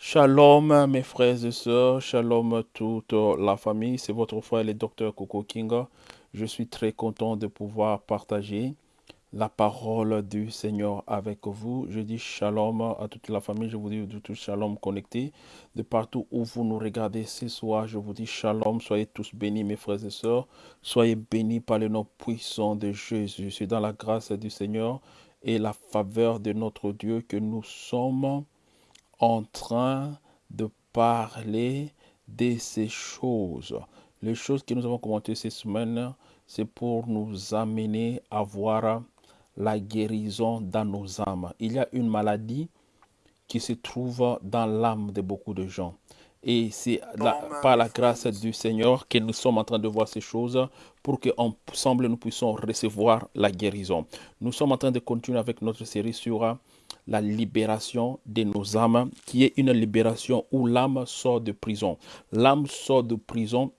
Shalom mes frères et sœurs, shalom toute la famille, c'est votre frère le docteur Coco Kinga. Je suis très content de pouvoir partager la parole du Seigneur avec vous. Je dis shalom à toute la famille, je vous dis tout shalom connecté. De partout où vous nous regardez ce soir, je vous dis shalom, soyez tous bénis mes frères et sœurs, soyez bénis par le nom puissant de Jésus. C'est dans la grâce du Seigneur et la faveur de notre Dieu que nous sommes en train de parler de ces choses. Les choses que nous avons commentées ces semaines, c'est pour nous amener à voir la guérison dans nos âmes. Il y a une maladie qui se trouve dans l'âme de beaucoup de gens. Et c'est par la grâce du Seigneur que nous sommes en train de voir ces choses pour qu'ensemble nous puissions recevoir la guérison. Nous sommes en train de continuer avec notre série sur la libération de nos âmes, qui est une libération où l'âme sort de prison. L'âme sort de prison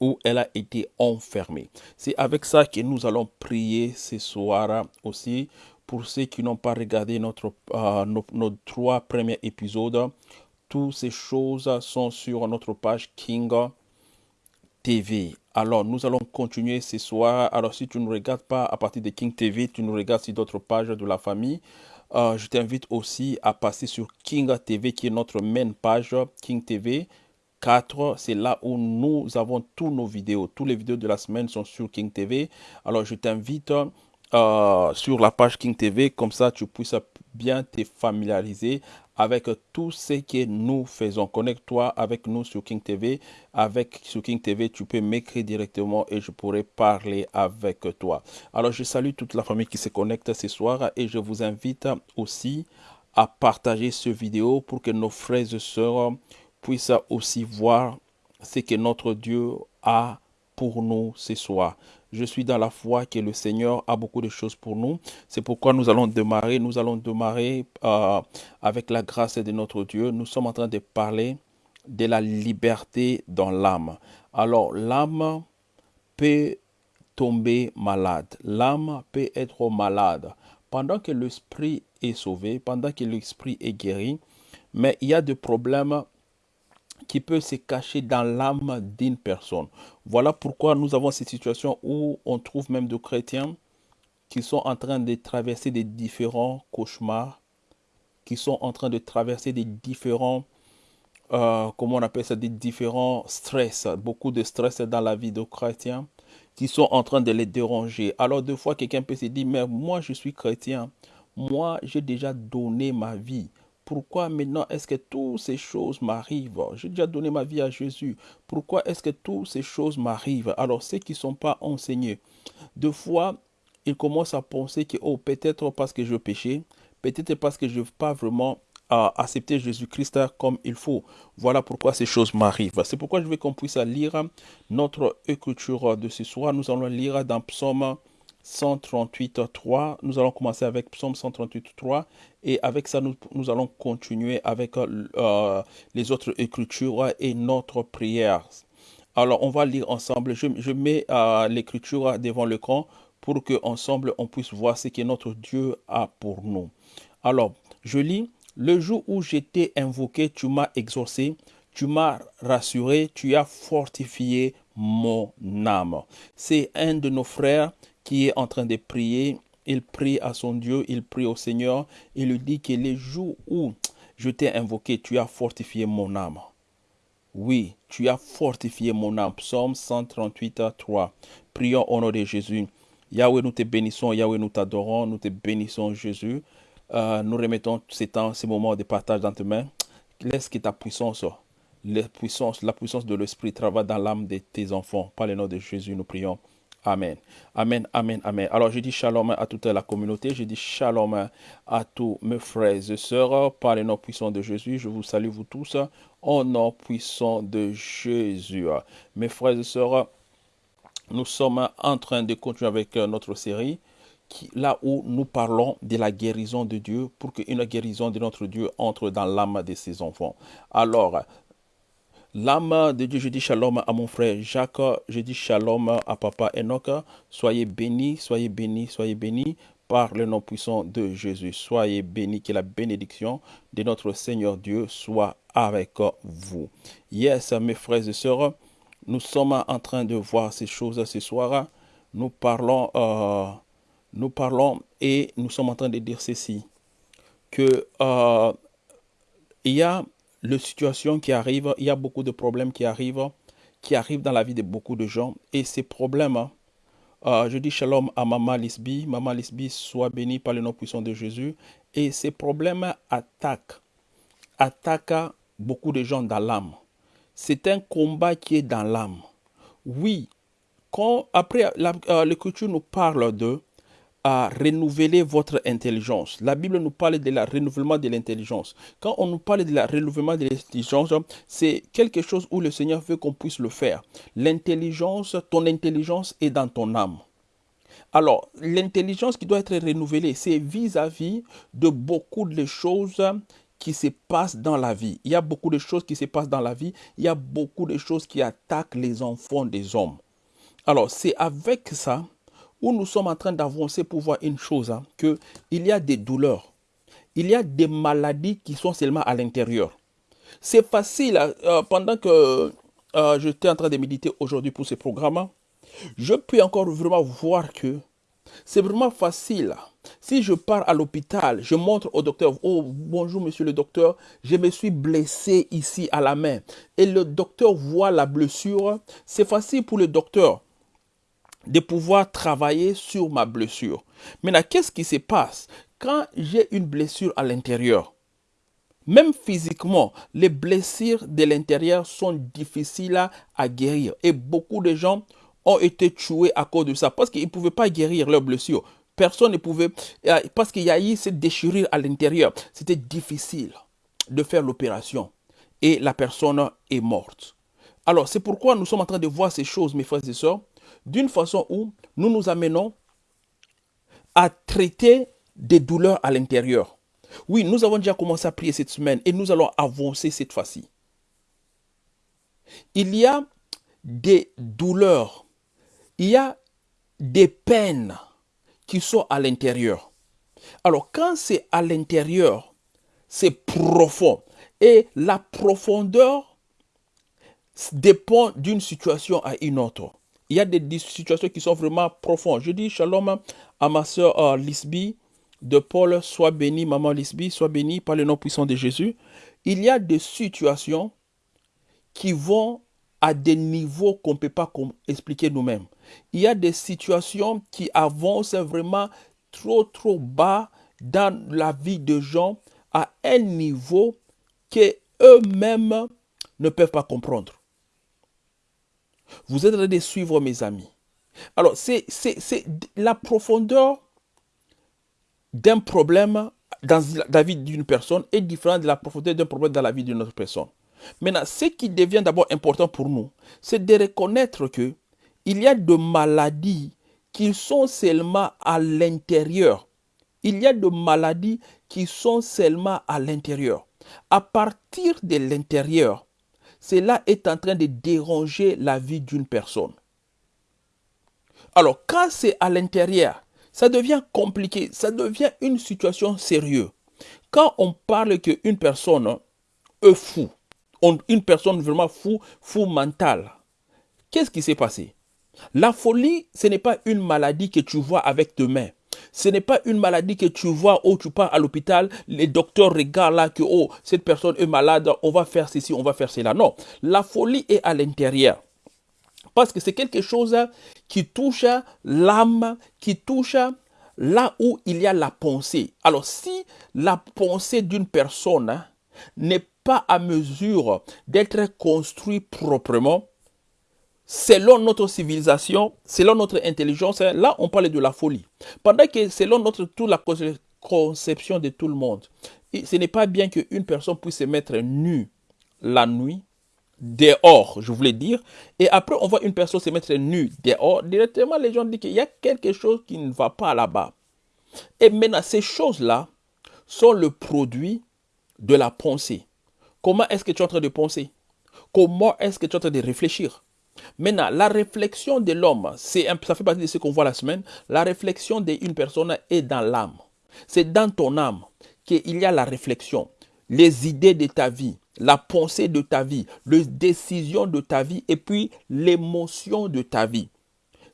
où elle a été enfermée. C'est avec ça que nous allons prier ce soir aussi. Pour ceux qui n'ont pas regardé notre, euh, nos, trois premiers épisodes, toutes ces choses sont sur notre page King TV. Alors, nous allons continuer ce soir. Alors, si tu ne regardes pas à partir de King TV, tu nous regardes sur d'autres pages de la famille. Euh, je t'invite aussi à passer sur King TV, qui est notre main page, King TV 4. C'est là où nous avons tous nos vidéos. Toutes les vidéos de la semaine sont sur King TV. Alors, je t'invite euh, sur la page King TV, comme ça tu puisses bien te familiariser avec tout ce que nous faisons. Connecte-toi avec nous sur King TV. Avec sur King TV, tu peux m'écrire directement et je pourrai parler avec toi. Alors, je salue toute la famille qui se connecte ce soir et je vous invite aussi à partager ce vidéo pour que nos frères et sœurs puissent aussi voir ce que notre Dieu a pour nous ce soir. Je suis dans la foi que le Seigneur a beaucoup de choses pour nous. C'est pourquoi nous allons démarrer. Nous allons démarrer euh, avec la grâce de notre Dieu. Nous sommes en train de parler de la liberté dans l'âme. Alors, l'âme peut tomber malade. L'âme peut être malade. Pendant que l'esprit est sauvé, pendant que l'esprit est guéri, mais il y a des problèmes qui peut se cacher dans l'âme d'une personne. Voilà pourquoi nous avons cette situation où on trouve même des chrétiens qui sont en train de traverser des différents cauchemars, qui sont en train de traverser des différents, euh, comment on appelle ça, des différents stress, beaucoup de stress dans la vie de chrétiens, qui sont en train de les déranger. Alors, deux fois, quelqu'un peut se dire, mais moi, je suis chrétien. Moi, j'ai déjà donné ma vie. Pourquoi maintenant est-ce que toutes ces choses m'arrivent? J'ai déjà donné ma vie à Jésus. Pourquoi est-ce que toutes ces choses m'arrivent? Alors ceux qui ne sont pas enseignés, deux fois, ils commencent à penser que, oh, peut-être parce que je péchais, peut-être parce que je n'ai pas vraiment euh, accepté Jésus-Christ comme il faut. Voilà pourquoi ces choses m'arrivent. C'est pourquoi je veux qu'on puisse lire notre écriture de ce soir. Nous allons lire dans Psaume 138.3. Nous allons commencer avec Psaume 138.3 et avec ça, nous, nous, allons continuer avec euh, les autres écritures et notre prière. Alors, on va lire ensemble. Je, je mets euh, l'écriture devant l'écran pour que ensemble on puisse voir ce que notre Dieu a pour nous. Alors, je lis. Le jour où j'étais invoqué, tu m'as exaucé, tu m'as rassuré, tu as fortifié mon âme. C'est un de nos frères qui est en train de prier. Il prie à son Dieu, il prie au Seigneur. Il lui dit que les jours où je t'ai invoqué, tu as fortifié mon âme. Oui, tu as fortifié mon âme. Psaume 138 3. Prions au nom de Jésus. Yahweh, nous te bénissons. Yahweh, nous t'adorons. Nous te bénissons, Jésus. Euh, nous remettons ces temps, ces moments de partage dans tes mains. Laisse que ta puissance, la puissance, la puissance de l'Esprit travaille dans l'âme de tes enfants. Par le nom de Jésus, nous prions. Amen. Amen, amen, amen. Alors, je dis shalom à toute la communauté. Je dis shalom à tous mes frères et sœurs. Par le nom puissant de Jésus, je vous salue vous tous. Au nom puissant de Jésus. Mes frères et sœurs, nous sommes en train de continuer avec notre série. Là où nous parlons de la guérison de Dieu pour qu'une guérison de notre Dieu entre dans l'âme de ses enfants. Alors, L'âme de Dieu, je dis shalom à mon frère Jacques, je dis shalom à papa Enoch. Soyez bénis, soyez bénis, soyez bénis par le nom puissant de Jésus. Soyez bénis, que la bénédiction de notre Seigneur Dieu soit avec vous. Yes, mes frères et sœurs, nous sommes en train de voir ces choses ce soir. Nous parlons, euh, nous parlons et nous sommes en train de dire ceci, que euh, il y a les situations qui arrivent, il y a beaucoup de problèmes qui arrivent, qui arrivent dans la vie de beaucoup de gens. Et ces problèmes, euh, je dis shalom à Maman Lisby. Maman Lisby, soit bénie par le nom puissant de Jésus. Et ces problèmes attaquent, attaquent beaucoup de gens dans l'âme. C'est un combat qui est dans l'âme. Oui, quand, après, euh, l'Écriture nous parle de à renouveler votre intelligence. La Bible nous parle de la renouvellement de l'intelligence. Quand on nous parle de la renouvellement de l'intelligence, c'est quelque chose où le Seigneur veut qu'on puisse le faire. L'intelligence, ton intelligence est dans ton âme. Alors, l'intelligence qui doit être renouvelée, c'est vis-à-vis de beaucoup de choses qui se passent dans la vie. Il y a beaucoup de choses qui se passent dans la vie. Il y a beaucoup de choses qui attaquent les enfants des hommes. Alors, c'est avec ça où nous sommes en train d'avancer pour voir une chose, hein, qu'il y a des douleurs, il y a des maladies qui sont seulement à l'intérieur. C'est facile, hein, euh, pendant que euh, j'étais en train de méditer aujourd'hui pour ce programme, hein, je peux encore vraiment voir que c'est vraiment facile. Si je pars à l'hôpital, je montre au docteur, oh bonjour monsieur le docteur, je me suis blessé ici à la main. Et le docteur voit la blessure, c'est facile pour le docteur de pouvoir travailler sur ma blessure. Maintenant, qu'est-ce qui se passe quand j'ai une blessure à l'intérieur? Même physiquement, les blessures de l'intérieur sont difficiles à, guérir. Et beaucoup de gens ont été tués à cause de ça parce qu'ils ne pouvaient pas guérir leurs blessures. Personne ne pouvait, euh, parce qu'il y a eu cette déchirure à l'intérieur. C'était difficile de faire l'opération. Et la personne est morte. Alors, c'est pourquoi nous sommes en train de voir ces choses, mes frères et sœurs d'une façon où nous nous amenons à traiter des douleurs à l'intérieur. Oui, nous avons déjà commencé à prier cette semaine et nous allons avancer cette fois-ci. Il y a des douleurs, il y a des peines qui sont à l'intérieur. Alors quand c'est à l'intérieur, c'est profond. Et la profondeur dépend d'une situation à une autre il y a des situations qui sont vraiment profondes. Je dis shalom à ma soeur euh, Lisby de Paul, sois béni, maman Lisby, sois béni par le nom puissant de Jésus. Il y a des situations qui vont à des niveaux qu'on ne peut pas expliquer nous-mêmes. Il y a des situations qui avancent vraiment trop, trop bas dans la vie de gens à un niveau que eux-mêmes ne peuvent pas comprendre. Vous êtes en de suivre mes amis. Alors, c'est la profondeur d'un problème dans la vie d'une personne est différente de la profondeur d'un problème dans la vie d'une autre personne. Maintenant, ce qui devient d'abord important pour nous, c'est de reconnaître que il y a de maladies qui sont seulement à l'intérieur. Il y a de maladies qui sont seulement à l'intérieur. À partir de l'intérieur, cela est en train de déranger la vie d'une personne. Alors, quand c'est à l'intérieur, ça devient compliqué, ça devient une situation sérieuse. Quand on parle qu'une personne est fou, une personne vraiment fou, fou mental, qu'est-ce qui s'est passé? La folie, ce n'est pas une maladie que tu vois avec tes mains. Ce n'est pas une maladie que tu vois où tu pars à l'hôpital, les docteurs regardent là que oh, cette personne est malade, on va faire ceci, on va faire cela. Non, la folie est à l'intérieur. Parce que c'est quelque chose qui touche l'âme, qui touche là où il y a la pensée. Alors si la pensée d'une personne n'est pas à mesure d'être construite proprement, selon notre civilisation, selon notre intelligence, hein, là on parle de la folie. Pendant que selon notre toute la conception de tout le monde, ce n'est pas bien qu'une personne puisse se mettre nue la nuit, dehors, je voulais dire, et après on voit une personne se mettre nue dehors, directement les gens disent qu'il y a quelque chose qui ne va pas là-bas. Et maintenant, ces choses-là sont le produit de la pensée. Comment est-ce que tu es en train de penser? Comment est-ce que tu es en train de réfléchir? Maintenant, la réflexion de l'homme, ça fait partie de ce qu'on voit la semaine. La réflexion d'une personne est dans l'âme. C'est dans ton âme qu'il y a la réflexion, les idées de ta vie, la pensée de ta vie, les décisions de ta vie et puis l'émotion de ta vie.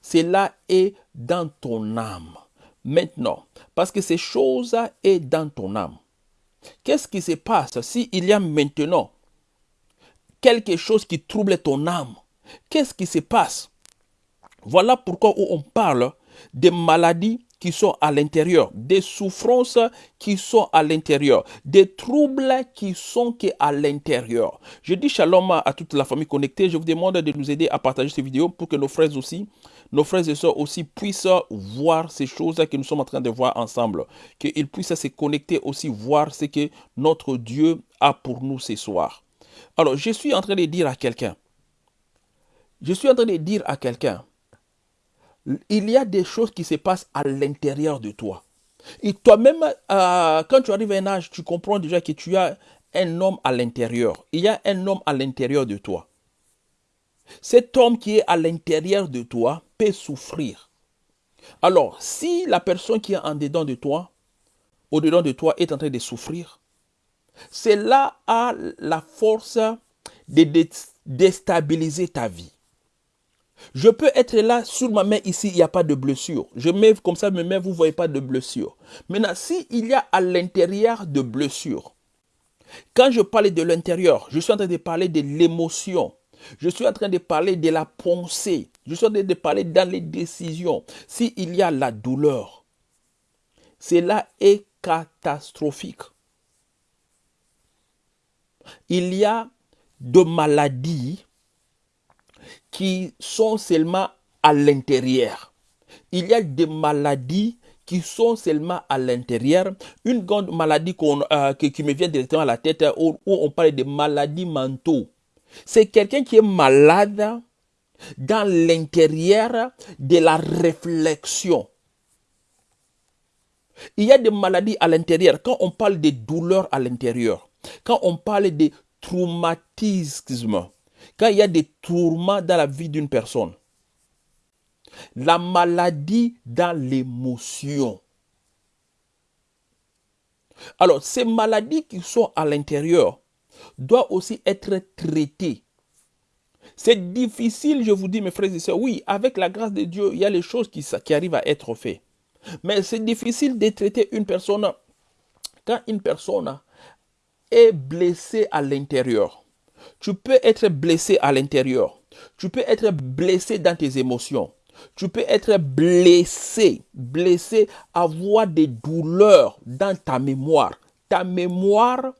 Cela est dans ton âme. Maintenant, parce que ces choses est dans ton âme. Qu'est-ce qui se passe s'il y a maintenant quelque chose qui trouble ton âme? Qu'est-ce qui se passe? Voilà pourquoi on parle des maladies qui sont à l'intérieur, des souffrances qui sont à l'intérieur, des troubles qui sont à l'intérieur. Je dis shalom à toute la famille connectée. Je vous demande de nous aider à partager ces vidéos pour que nos frères aussi, nos frères et sœurs aussi puissent voir ces choses que nous sommes en train de voir ensemble. Qu'ils puissent se connecter aussi, voir ce que notre Dieu a pour nous ce soir. Alors, je suis en train de dire à quelqu'un, je suis en train de dire à quelqu'un, il y a des choses qui se passent à l'intérieur de toi. Et toi-même, euh, quand tu arrives à un âge, tu comprends déjà que tu as un homme à l'intérieur. Il y a un homme à l'intérieur de toi. Cet homme qui est à l'intérieur de toi peut souffrir. Alors, si la personne qui est en dedans de toi, au-dedans de toi, est en train de souffrir, cela a la force de déstabiliser ta vie. Je peux être là sur ma main ici, il n'y a pas de blessure. Je mets comme ça mes mains, vous ne voyez pas de blessure. Maintenant, s'il y a à l'intérieur de blessure, quand je parle de l'intérieur, je suis en train de parler de l'émotion. Je suis en train de parler de la pensée. Je suis en train de parler dans les décisions. S'il y a la douleur, cela est catastrophique. Il y a de maladies qui sont seulement à l'intérieur. Il y a des maladies qui sont seulement à l'intérieur. Une grande maladie euh, qui, me vient directement à la tête, où, on parle de maladies mentaux. C'est quelqu'un qui est malade dans l'intérieur de la réflexion. Il y a des maladies à l'intérieur. Quand on parle de douleurs à l'intérieur, quand on parle de traumatisme, quand il y a des tourments dans la vie d'une personne, la maladie dans l'émotion. Alors, ces maladies qui sont à l'intérieur doivent aussi être traitées. C'est difficile, je vous dis, mes frères et sœurs. Oui, avec la grâce de Dieu, il y a les choses qui, qui arrivent à être faites. Mais c'est difficile de traiter une personne quand une personne est blessée à l'intérieur. Tu peux être blessé à l'intérieur. Tu peux être blessé dans tes émotions. Tu peux être blessé, blessé, avoir des douleurs dans ta mémoire. Ta mémoire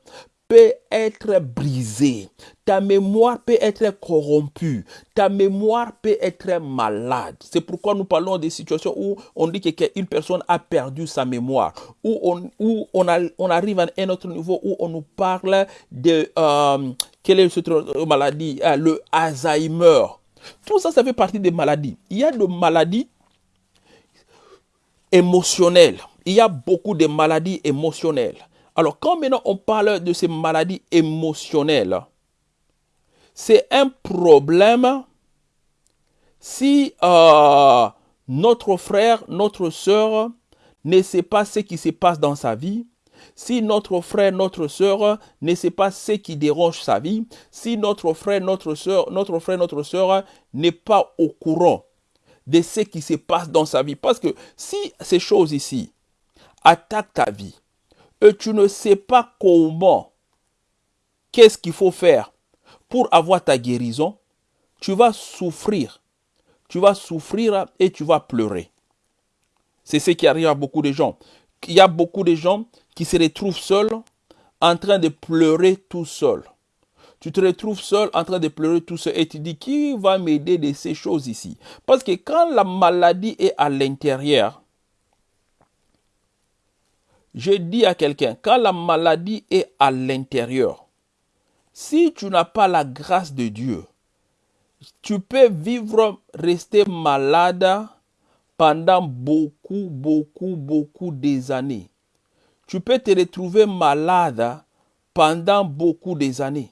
peut être brisée. Ta mémoire peut être corrompue. Ta mémoire peut être malade. C'est pourquoi nous parlons des situations où on dit qu'une personne a perdu sa mémoire. Où on, où on, on arrive à un autre niveau où on nous parle de... Euh, quelle est cette maladie? Ah, Le Alzheimer. Tout ça, ça fait partie des maladies. Il y a des maladies émotionnelles. Il y a beaucoup de maladies émotionnelles. Alors, quand maintenant on parle de ces maladies émotionnelles, c'est un problème si euh, notre frère, notre soeur ne sait pas ce qui se passe dans sa vie, si notre frère, notre soeur ne sait pas ce qui dérange sa vie, si notre frère, notre soeur, notre frère, notre soeur n'est pas au courant de ce qui se passe dans sa vie, parce que si ces choses ici attaquent ta vie et tu ne sais pas comment, qu'est-ce qu'il faut faire pour avoir ta guérison, tu vas souffrir. Tu vas souffrir et tu vas pleurer. C'est ce qui arrive à beaucoup de gens. Il y a beaucoup de gens qui se retrouvent seuls en train de pleurer tout seul. Tu te retrouves seul en train de pleurer tout seul et tu dis qui va m'aider de ces choses ici? Parce que quand la maladie est à l'intérieur, je dis à quelqu'un, quand la maladie est à l'intérieur, si tu n'as pas la grâce de Dieu, tu peux vivre, rester malade pendant beaucoup, beaucoup, beaucoup des années tu peux te retrouver malade pendant beaucoup des années.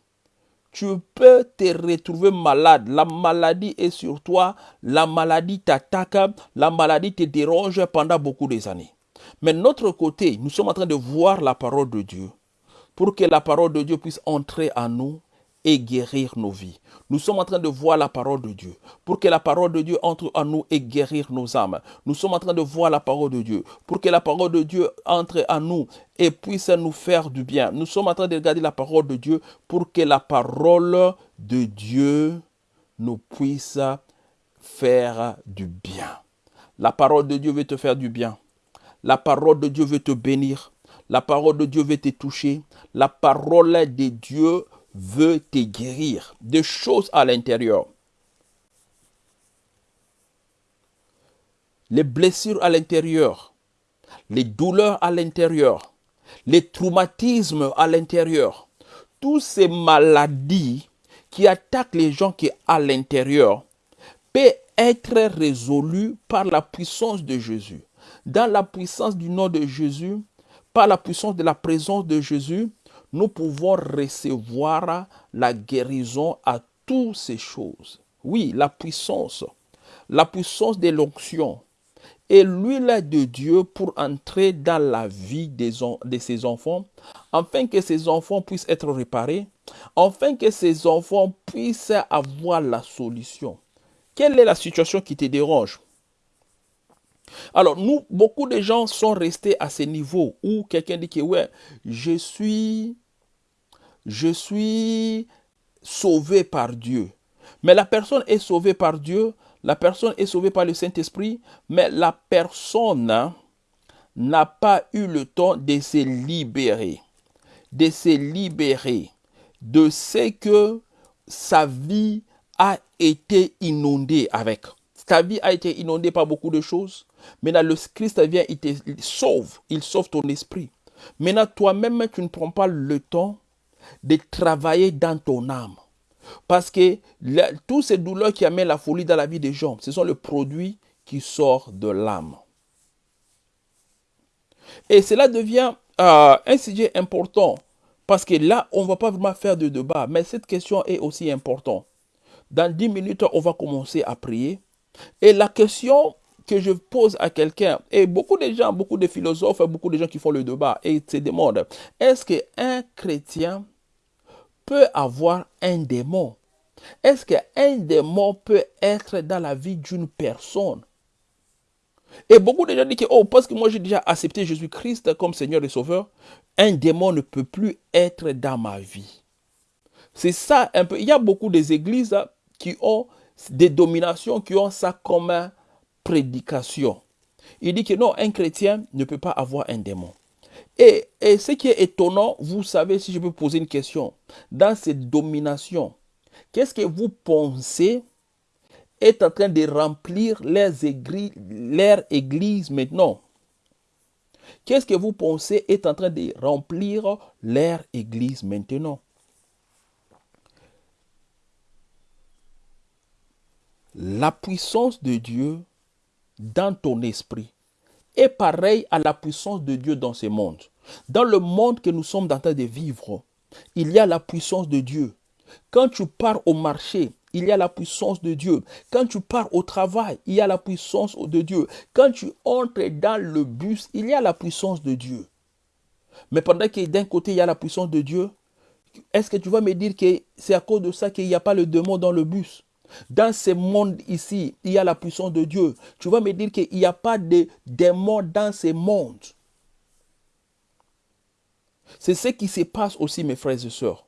tu peux te retrouver malade. La maladie est sur toi, la maladie t'attaque, la maladie te dérange pendant beaucoup des années. Mais de notre côté, nous sommes en train de voir la parole de Dieu pour que la parole de Dieu puisse entrer en nous et guérir nos vies. Nous sommes en train de voir la parole de Dieu pour que la parole de Dieu entre en nous et guérir nos âmes. Nous sommes en train de voir la parole de Dieu pour que la parole de Dieu entre en nous et puisse nous faire du bien. Nous sommes en train de regarder la parole de Dieu pour que la parole de Dieu nous puisse faire du bien. La parole de Dieu veut te faire du bien. La parole de Dieu veut te bénir. La parole de Dieu veut te toucher. La parole de Dieu veut te guérir des choses à l'intérieur. Les blessures à l'intérieur, les douleurs à l'intérieur, les traumatismes à l'intérieur, toutes ces maladies qui attaquent les gens qui sont à l'intérieur peuvent être résolues par la puissance de Jésus. Dans la puissance du nom de Jésus, par la puissance de la présence de Jésus, nous pouvons recevoir la guérison à toutes ces choses. Oui, la puissance, la puissance de l'onction et l'huile de Dieu pour entrer dans la vie de ses enfants, afin que ces enfants puissent être réparés, afin que ces enfants puissent avoir la solution. Quelle est la situation qui te dérange? Alors, nous, beaucoup de gens sont restés à ce niveau où quelqu'un dit que, ouais, je suis, je suis sauvé par Dieu. Mais la personne est sauvée par Dieu, la personne est sauvée par le Saint-Esprit, mais la personne n'a pas eu le temps de se libérer, de se libérer de ce que sa vie a été inondée avec. Ta vie a été inondée par beaucoup de choses. Maintenant, le Christ vient, il te sauve, il sauve ton esprit. Maintenant, toi-même, tu ne prends pas le temps de travailler dans ton âme. Parce que toutes ces douleurs qui amènent la folie dans la vie des gens, ce sont les produits qui sortent de l'âme. Et cela devient euh, un sujet important. Parce que là, on ne va pas vraiment faire de débat. Mais cette question est aussi importante. Dans 10 minutes, on va commencer à prier. Et la question que je pose à quelqu'un, et beaucoup de gens, beaucoup de philosophes, beaucoup de gens qui font le débat, et se demandent, est-ce qu'un chrétien peut avoir un démon? Est-ce qu'un démon peut être dans la vie d'une personne? Et beaucoup de gens disent que, oh, parce que moi j'ai déjà accepté Jésus-Christ comme Seigneur et Sauveur, un démon ne peut plus être dans ma vie. C'est ça un peu. Il y a beaucoup d'églises qui ont des dominations, qui ont ça comme prédication. Il dit que non, un chrétien ne peut pas avoir un démon. Et, et, ce qui est étonnant, vous savez, si je peux poser une question, dans cette domination, qu'est-ce que vous pensez est en train de remplir églises, leur église maintenant? Qu'est-ce que vous pensez est en train de remplir leur église maintenant? La puissance de Dieu dans ton esprit est pareil à la puissance de Dieu dans ce monde. Dans le monde que nous sommes en train de vivre, il y a la puissance de Dieu. Quand tu pars au marché, il y a la puissance de Dieu. Quand tu pars au travail, il y a la puissance de Dieu. Quand tu entres dans le bus, il y a la puissance de Dieu. Mais pendant que d'un côté, il y a la puissance de Dieu, est-ce que tu vas me dire que c'est à cause de ça qu'il n'y a pas le démon dans le bus? Dans ce monde ici, il y a la puissance de Dieu. Tu vas me dire qu'il n'y a pas de démons dans ce monde. C'est ce qui se passe aussi, mes frères et sœurs.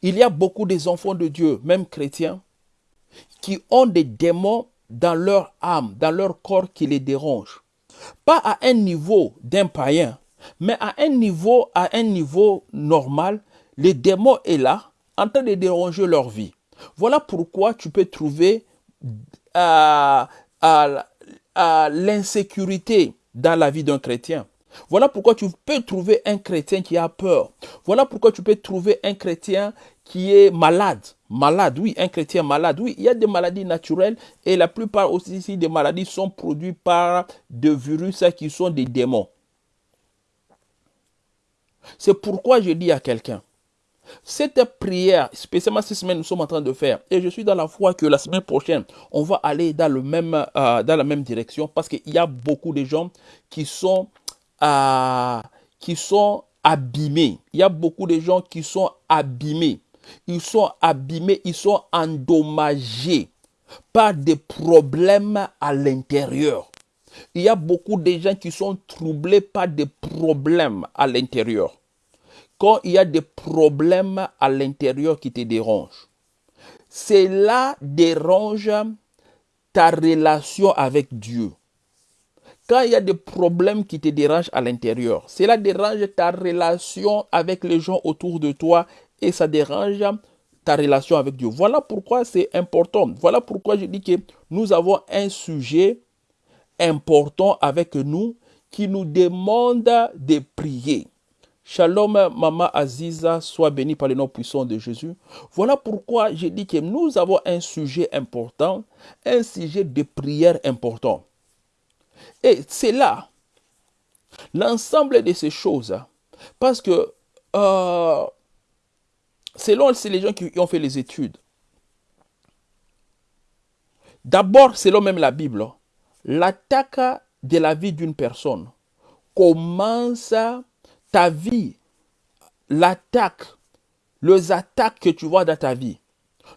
Il y a beaucoup des enfants de Dieu, même chrétiens, qui ont des démons dans leur âme, dans leur corps qui les dérangent. Pas à un niveau d'un païen, mais à un niveau, à un niveau normal, le démon est là, en train de déranger leur vie. Voilà pourquoi tu peux trouver euh, l'insécurité dans la vie d'un chrétien. Voilà pourquoi tu peux trouver un chrétien qui a peur. Voilà pourquoi tu peux trouver un chrétien qui est malade. Malade, oui, un chrétien malade. Oui, il y a des maladies naturelles et la plupart aussi des maladies sont produites par des virus qui sont des démons. C'est pourquoi je dis à quelqu'un, Cette prière, spécialement cette semaine, nous sommes en train de faire, et je suis dans la foi que la semaine prochaine, on va aller dans, le même, euh, dans la même direction parce qu'il y a beaucoup de gens qui sont, euh, qui sont abîmés. Il y a beaucoup de gens qui sont abîmés. Ils sont abîmés, ils sont endommagés par des problèmes à l'intérieur. Il y a beaucoup de gens qui sont troublés par des problèmes à l'intérieur. Quand il y a des problèmes à l'intérieur qui te dérangent, cela dérange ta relation avec Dieu. Quand il y a des problèmes qui te dérangent à l'intérieur, cela dérange ta relation avec les gens autour de toi et ça dérange ta relation avec Dieu. Voilà pourquoi c'est important. Voilà pourquoi je dis que nous avons un sujet important avec nous qui nous demande de prier. Shalom, Maman Aziza, sois béni par le nom puissant de Jésus. Voilà pourquoi je dis que nous avons un sujet important, un sujet de prière important. Et c'est là, l'ensemble de ces choses, parce que euh, selon les gens qui ont fait les études, d'abord, selon même la Bible, l'attaque de la vie d'une personne commence ta vie, l'attaque, les attaques que tu vois dans ta vie,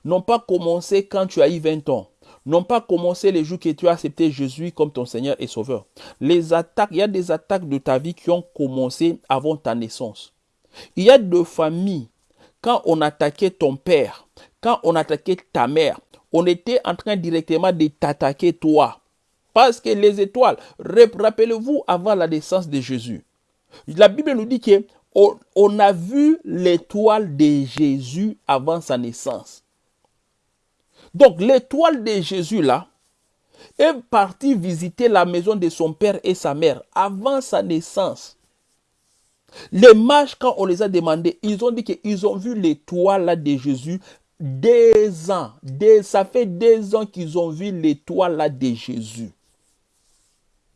n'ont pas commencé quand tu as eu 20 ans, n'ont pas commencé les jours que tu as accepté Jésus comme ton Seigneur et Sauveur. Les attaques, il y a des attaques de ta vie qui ont commencé avant ta naissance. Il y a des familles, quand on attaquait ton père, quand on attaquait ta mère, on était en train directement de t'attaquer toi. Parce que les étoiles, rappelez-vous avant la naissance de Jésus, la Bible nous dit qu'on on a vu l'étoile de Jésus avant sa naissance. Donc l'étoile de Jésus là est partie visiter la maison de son père et sa mère avant sa naissance. Les mages, quand on les a demandés, ils ont dit qu'ils ont vu l'étoile de Jésus des ans. ça fait des ans qu'ils ont vu l'étoile de Jésus.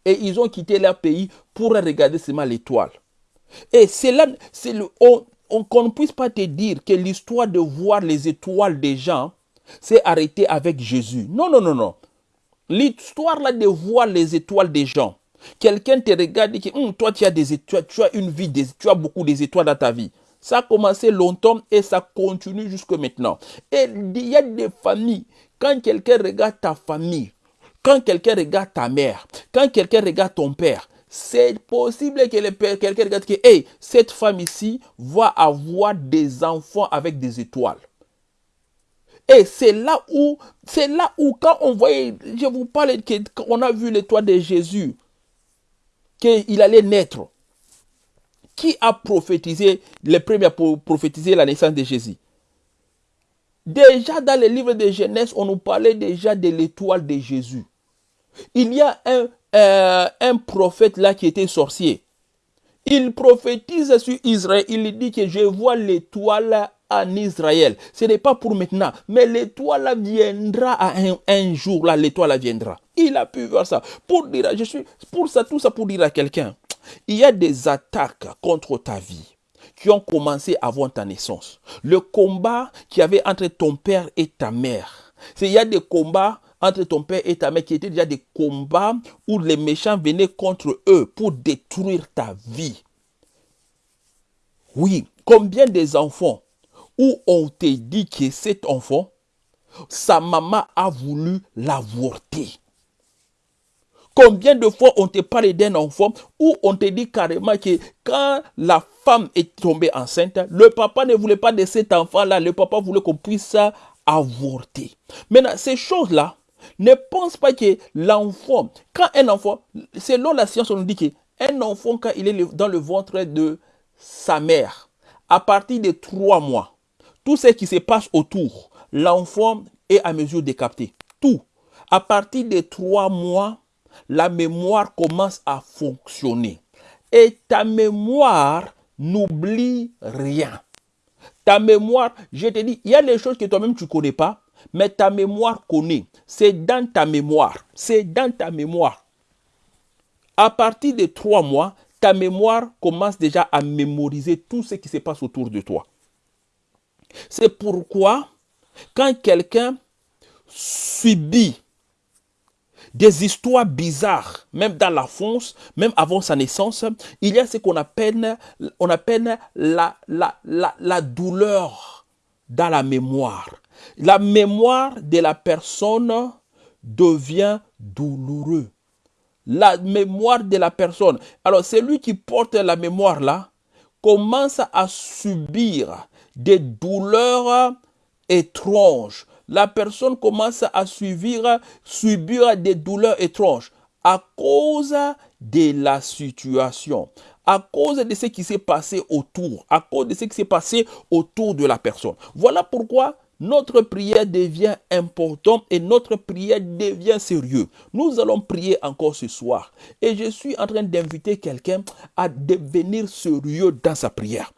Et ils ont quitté leur pays pour regarder seulement l'étoile. Et c'est là, qu'on ne puisse pas te dire que l'histoire de voir les étoiles des gens s'est arrêtée avec Jésus. Non, non, non, non. L'histoire là de voir les étoiles des gens. Quelqu'un te regarde et dit, hum, toi tu as des étoiles, tu as une vie, tu as beaucoup d'étoiles dans ta vie. Ça a commencé longtemps et ça continue jusque maintenant. Et il y a des familles, quand quelqu'un regarde ta famille, quand quelqu'un regarde ta mère, quand quelqu'un regarde ton père, c'est possible que quelqu'un regarde que hey, cette femme ici va avoir des enfants avec des étoiles. Et c'est là où, c'est là où quand on voyait, je vous parle, qu'on a vu l'étoile de Jésus, qu'il allait naître. Qui a prophétisé, les premiers pour prophétiser la naissance de Jésus? Déjà dans le livre de Genèse, on nous parlait déjà de l'étoile de Jésus. Il y a un, euh, un prophète là qui était sorcier. Il prophétise sur Israël. Il dit que je vois l'étoile en Israël. Ce n'est pas pour maintenant, mais l'étoile viendra à un, jour. Là, l'étoile viendra. Il a pu voir ça. Pour dire, je suis pour ça, tout ça pour dire à quelqu'un. Il y a des attaques contre ta vie qui ont commencé avant ta naissance. Le combat qui avait entre ton père et ta mère. Il y a des combats entre ton père et ta mère qui étaient déjà des combats où les méchants venaient contre eux pour détruire ta vie. Oui, combien des enfants où on te dit que cet enfant, sa maman a voulu l'avorter? Combien de fois on te parle d'un enfant où on te dit carrément que quand la femme est tombée enceinte, le papa ne voulait pas de cet enfant-là, le papa voulait qu'on puisse avorter. Maintenant, ces choses-là, ne pense pas que l'enfant, quand un enfant, selon la science, on nous dit qu'un enfant, quand il est dans le ventre de sa mère, à partir de trois mois, tout ce qui se passe autour, l'enfant est à mesure de capter. Tout. À partir de trois mois, la mémoire commence à fonctionner. Et ta mémoire n'oublie rien. Ta mémoire, je te dis, il y a des choses que toi-même tu ne connais pas, mais ta mémoire connaît. C'est dans ta mémoire. C'est dans ta mémoire. À partir de trois mois, ta mémoire commence déjà à mémoriser tout ce qui se passe autour de toi. C'est pourquoi, quand quelqu'un subit des histoires bizarres, même dans la fonce, même avant sa naissance, il y a ce qu'on appelle, on appelle la, douleur dans la mémoire. La mémoire de la personne devient douloureux. La mémoire de la personne. Alors, celui qui porte la mémoire là commence à subir des douleurs étranges. La personne commence à subir, subir des douleurs étranges à cause de la situation, à cause de ce qui s'est passé autour, à cause de ce qui s'est passé autour de la personne. Voilà pourquoi notre prière devient importante et notre prière devient sérieux. Nous allons prier encore ce soir et je suis en train d'inviter quelqu'un à devenir sérieux dans sa prière.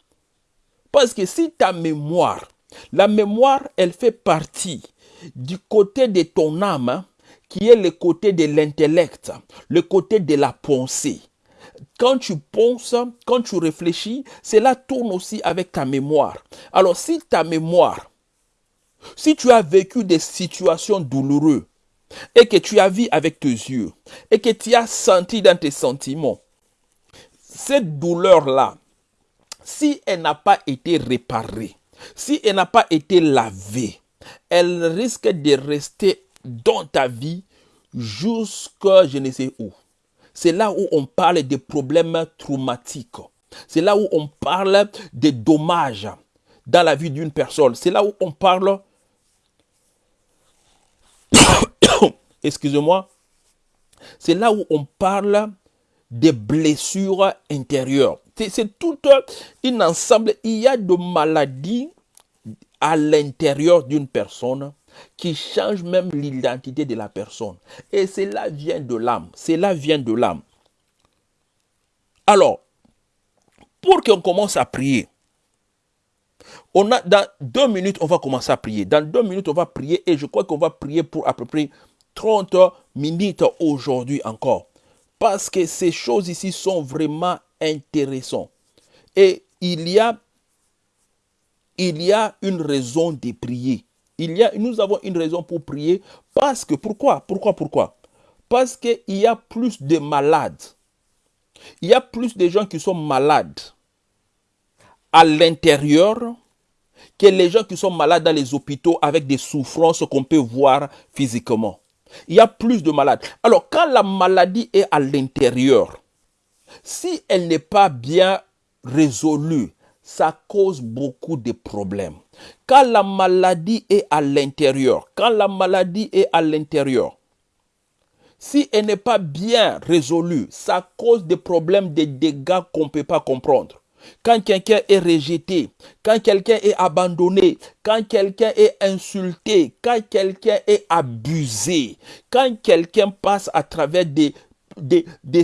Parce que si ta mémoire, la mémoire, elle fait partie du côté de ton âme, hein, qui est le côté de l'intellect, le côté de la pensée. Quand tu penses, quand tu réfléchis, cela tourne aussi avec ta mémoire. Alors si ta mémoire, si tu as vécu des situations douloureuses et que tu as vu avec tes yeux et que tu as senti dans tes sentiments, cette douleur-là, si elle n'a pas été réparée, si elle n'a pas été lavée, elle risque de rester dans ta vie jusqu'à je ne sais où. C'est là où on parle des problèmes traumatiques. C'est là où on parle des dommages dans la vie d'une personne. C'est là où on parle excusez-moi, c'est là où on parle des blessures intérieures. C'est tout un ensemble. Il y a de maladies à l'intérieur d'une personne qui changent même l'identité de la personne. Et cela vient de l'âme. Cela vient de l'âme. Alors, pour qu'on commence à prier, on a, dans deux minutes, on va commencer à prier. Dans deux minutes, on va prier et je crois qu'on va prier pour à peu près 30 minutes aujourd'hui encore. Parce que ces choses ici sont vraiment intéressantes. Et il y a, il y a une raison de prier. Il y a, nous avons une raison pour prier. Parce que, pourquoi? Pourquoi Pourquoi? Parce qu'il y a plus de malades. Il y a plus de gens qui sont malades à l'intérieur que les gens qui sont malades dans les hôpitaux avec des souffrances qu'on peut voir physiquement. Il y a plus de malades. Alors, quand la maladie est à l'intérieur, si elle n'est pas bien résolue, ça cause beaucoup de problèmes. Quand la maladie est à l'intérieur, quand la maladie est à l'intérieur, si elle n'est pas bien résolue, ça cause des problèmes, des dégâts qu'on ne peut pas comprendre. Quand quelqu'un est rejeté, quand quelqu'un est abandonné, quand quelqu'un est insulté, quand quelqu'un est abusé, quand quelqu'un passe à travers des,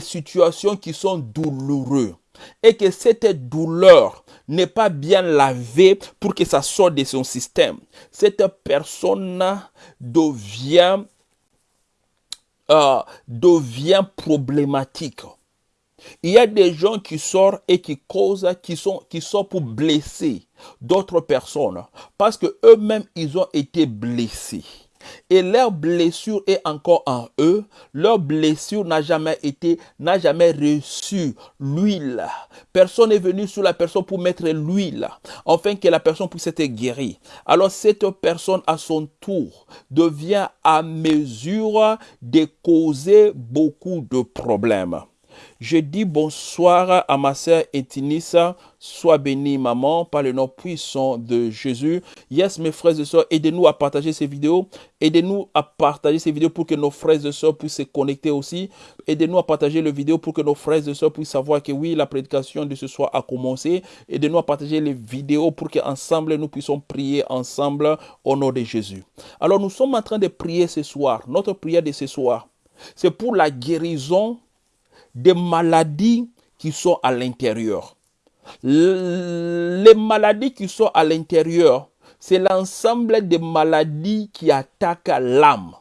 situations qui sont douloureuses et que cette douleur n'est pas bien lavée pour que ça sorte de son système, cette personne devient, euh, devient problématique. Il y a des gens qui sortent et qui causent, qui sont, qui sont pour blesser d'autres personnes parce que eux-mêmes ils ont été blessés. Et leur blessure est encore en eux. Leur blessure n'a jamais été, n'a jamais reçu l'huile. Personne n'est venu sur la personne pour mettre l'huile, afin que la personne puisse être guérie. Alors cette personne, à son tour, devient à mesure de causer beaucoup de problèmes. Je dis bonsoir à ma sœur Etinissa. Sois bénie, maman, par le nom puissant de Jésus. Yes, mes frères et sœurs, aidez-nous à partager ces vidéos. Aidez-nous à partager ces vidéos pour que nos frères et sœurs puissent se connecter aussi. Aidez-nous à partager les vidéos pour que nos frères et sœurs puissent savoir que oui, la prédication de ce soir a commencé. Aidez-nous à partager les vidéos pour qu'ensemble nous puissions prier ensemble au nom de Jésus. Alors, nous sommes en train de prier ce soir. Notre prière de ce soir, c'est pour la guérison des maladies qui sont à l'intérieur. Les maladies qui sont à l'intérieur, c'est l'ensemble des maladies qui attaquent l'âme.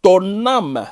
Ton âme,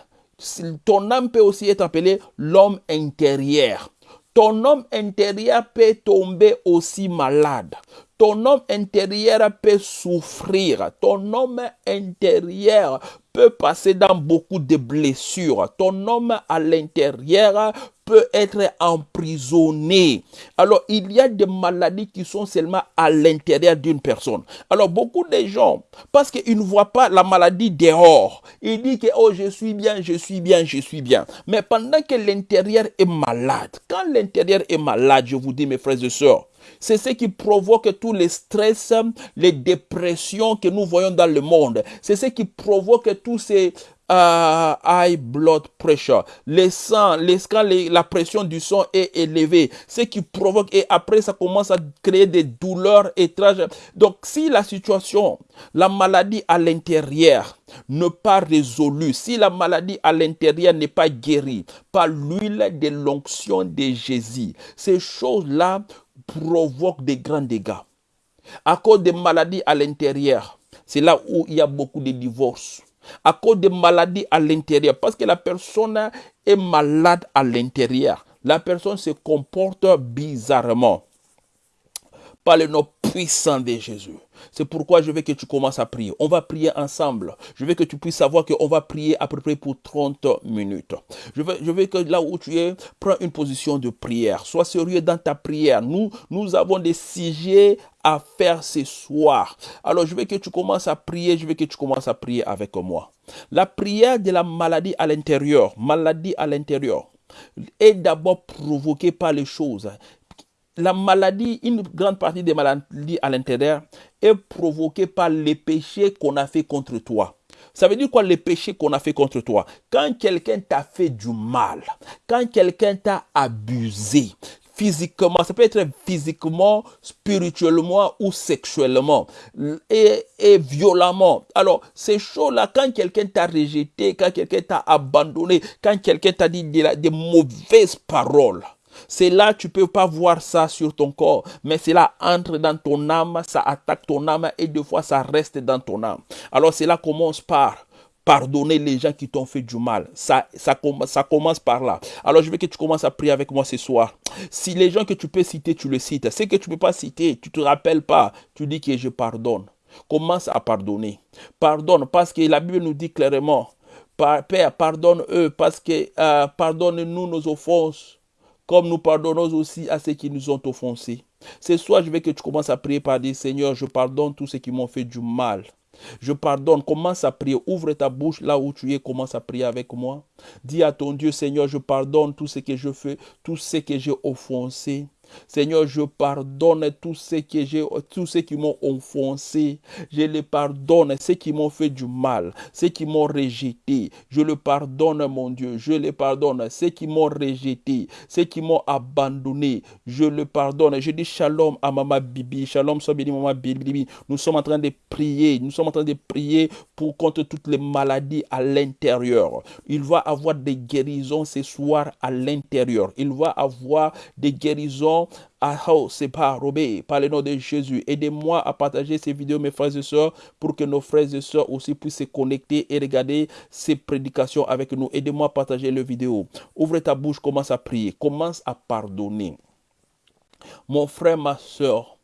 ton peut aussi être appelée l'homme intérieur. Ton homme intérieur peut tomber aussi malade. ton homme intérieur peut souffrir. Ton homme intérieur peut passer dans beaucoup de blessures. Ton homme à l'intérieur peut être emprisonné. Alors, il y a des maladies qui sont seulement à l'intérieur d'une personne. Alors, beaucoup de gens, parce qu'ils ne voient pas la maladie dehors, ils disent que, oh, je suis bien, je suis bien, je suis bien. Mais pendant que l'intérieur est malade, quand l'intérieur est malade, je vous dis, mes frères et sœurs, c'est ce qui provoque tous les stress, les dépressions que nous voyons dans le monde. C'est ce qui provoque tous ces uh, high blood pressure. Les sang, les, quand la pression du sang est élevée, ce qui provoque, et après ça commence à créer des douleurs étranges. Donc si la situation, la maladie à l'intérieur n'est pas résolue, si la maladie à l'intérieur n'est pas guérie par l'huile de l'onction de Jésus, ces choses-là provoquent des grands dégâts. À cause des maladies à l'intérieur, c'est là où il y a beaucoup de divorces à cause des maladies à l'intérieur. Parce que la personne est malade à l'intérieur. La personne se comporte bizarrement. Par le nom puissant de Jésus. C'est pourquoi je veux que tu commences à prier. On va prier ensemble. Je veux que tu puisses savoir qu'on va prier à peu près pour 30 minutes. Je veux, que là où tu es, prends une position de prière. Sois sérieux dans ta prière. Nous, nous avons des sujets à faire ce soir. Alors je veux que tu commences à prier. Je veux que tu commences à prier avec moi. La prière de la maladie à l'intérieur, maladie à l'intérieur, est d'abord provoquée par les choses la maladie, une grande partie des maladies à l'intérieur est provoquée par les péchés qu'on a fait contre toi. Ça veut dire quoi les péchés qu'on a fait contre toi? Quand quelqu'un t'a fait du mal, quand quelqu'un t'a abusé, physiquement, ça peut être physiquement, spirituellement ou sexuellement et, et violemment. Alors, ces choses-là, quand quelqu'un t'a rejeté, quand quelqu'un t'a abandonné, quand quelqu'un t'a dit des mauvaises paroles, c'est là, tu peux pas voir ça sur ton corps, mais c'est là, entre dans ton âme, ça attaque ton âme et deux fois, ça reste dans ton âme. Alors, c'est là, commence par pardonner les gens qui t'ont fait du mal. Ça, ça, ça commence par là. Alors, je veux que tu commences à prier avec moi ce soir. Si les gens que tu peux citer, tu le cites. Ceux que tu ne peux pas citer, tu te rappelles pas, tu dis que je pardonne. Commence à pardonner. Pardonne, parce que la Bible nous dit clairement, Père, pardonne-eux, parce que euh, pardonne-nous nos offenses comme nous pardonnons aussi à ceux qui nous ont offensés. Ce soir, je veux que tu commences à prier par dire, Seigneur, je pardonne tous ceux qui m'ont fait du mal. Je pardonne, commence à prier, ouvre ta bouche là où tu es, commence à prier avec moi. Dis à ton Dieu, Seigneur, je pardonne tout ce que je fais, tout ce que j'ai offensé. Seigneur, je pardonne tous ceux, qui m'ont offensé. Je les pardonne, ceux qui m'ont fait du mal, ceux qui m'ont rejeté. Je le pardonne, mon Dieu. Je les pardonne. Ceux qui m'ont rejeté, ceux qui m'ont abandonné. Je le pardonne. Je dis shalom à Mama Bibi. Shalom, soit béni, Mama Bibi. Nous sommes en train de prier. Nous sommes en train de prier pour contre toutes les maladies à l'intérieur. Il va avoir des guérisons ce soir à l'intérieur. Il va avoir des guérisons à pas Robé, par le nom de Jésus. Aidez-moi à partager ces vidéos, mes frères et sœurs, pour que nos frères et sœurs aussi puissent se connecter et regarder ces prédications avec nous. Aidez-moi à partager les vidéos. Ouvre ta bouche, commence à prier, commence à pardonner. Mon frère, ma soeur,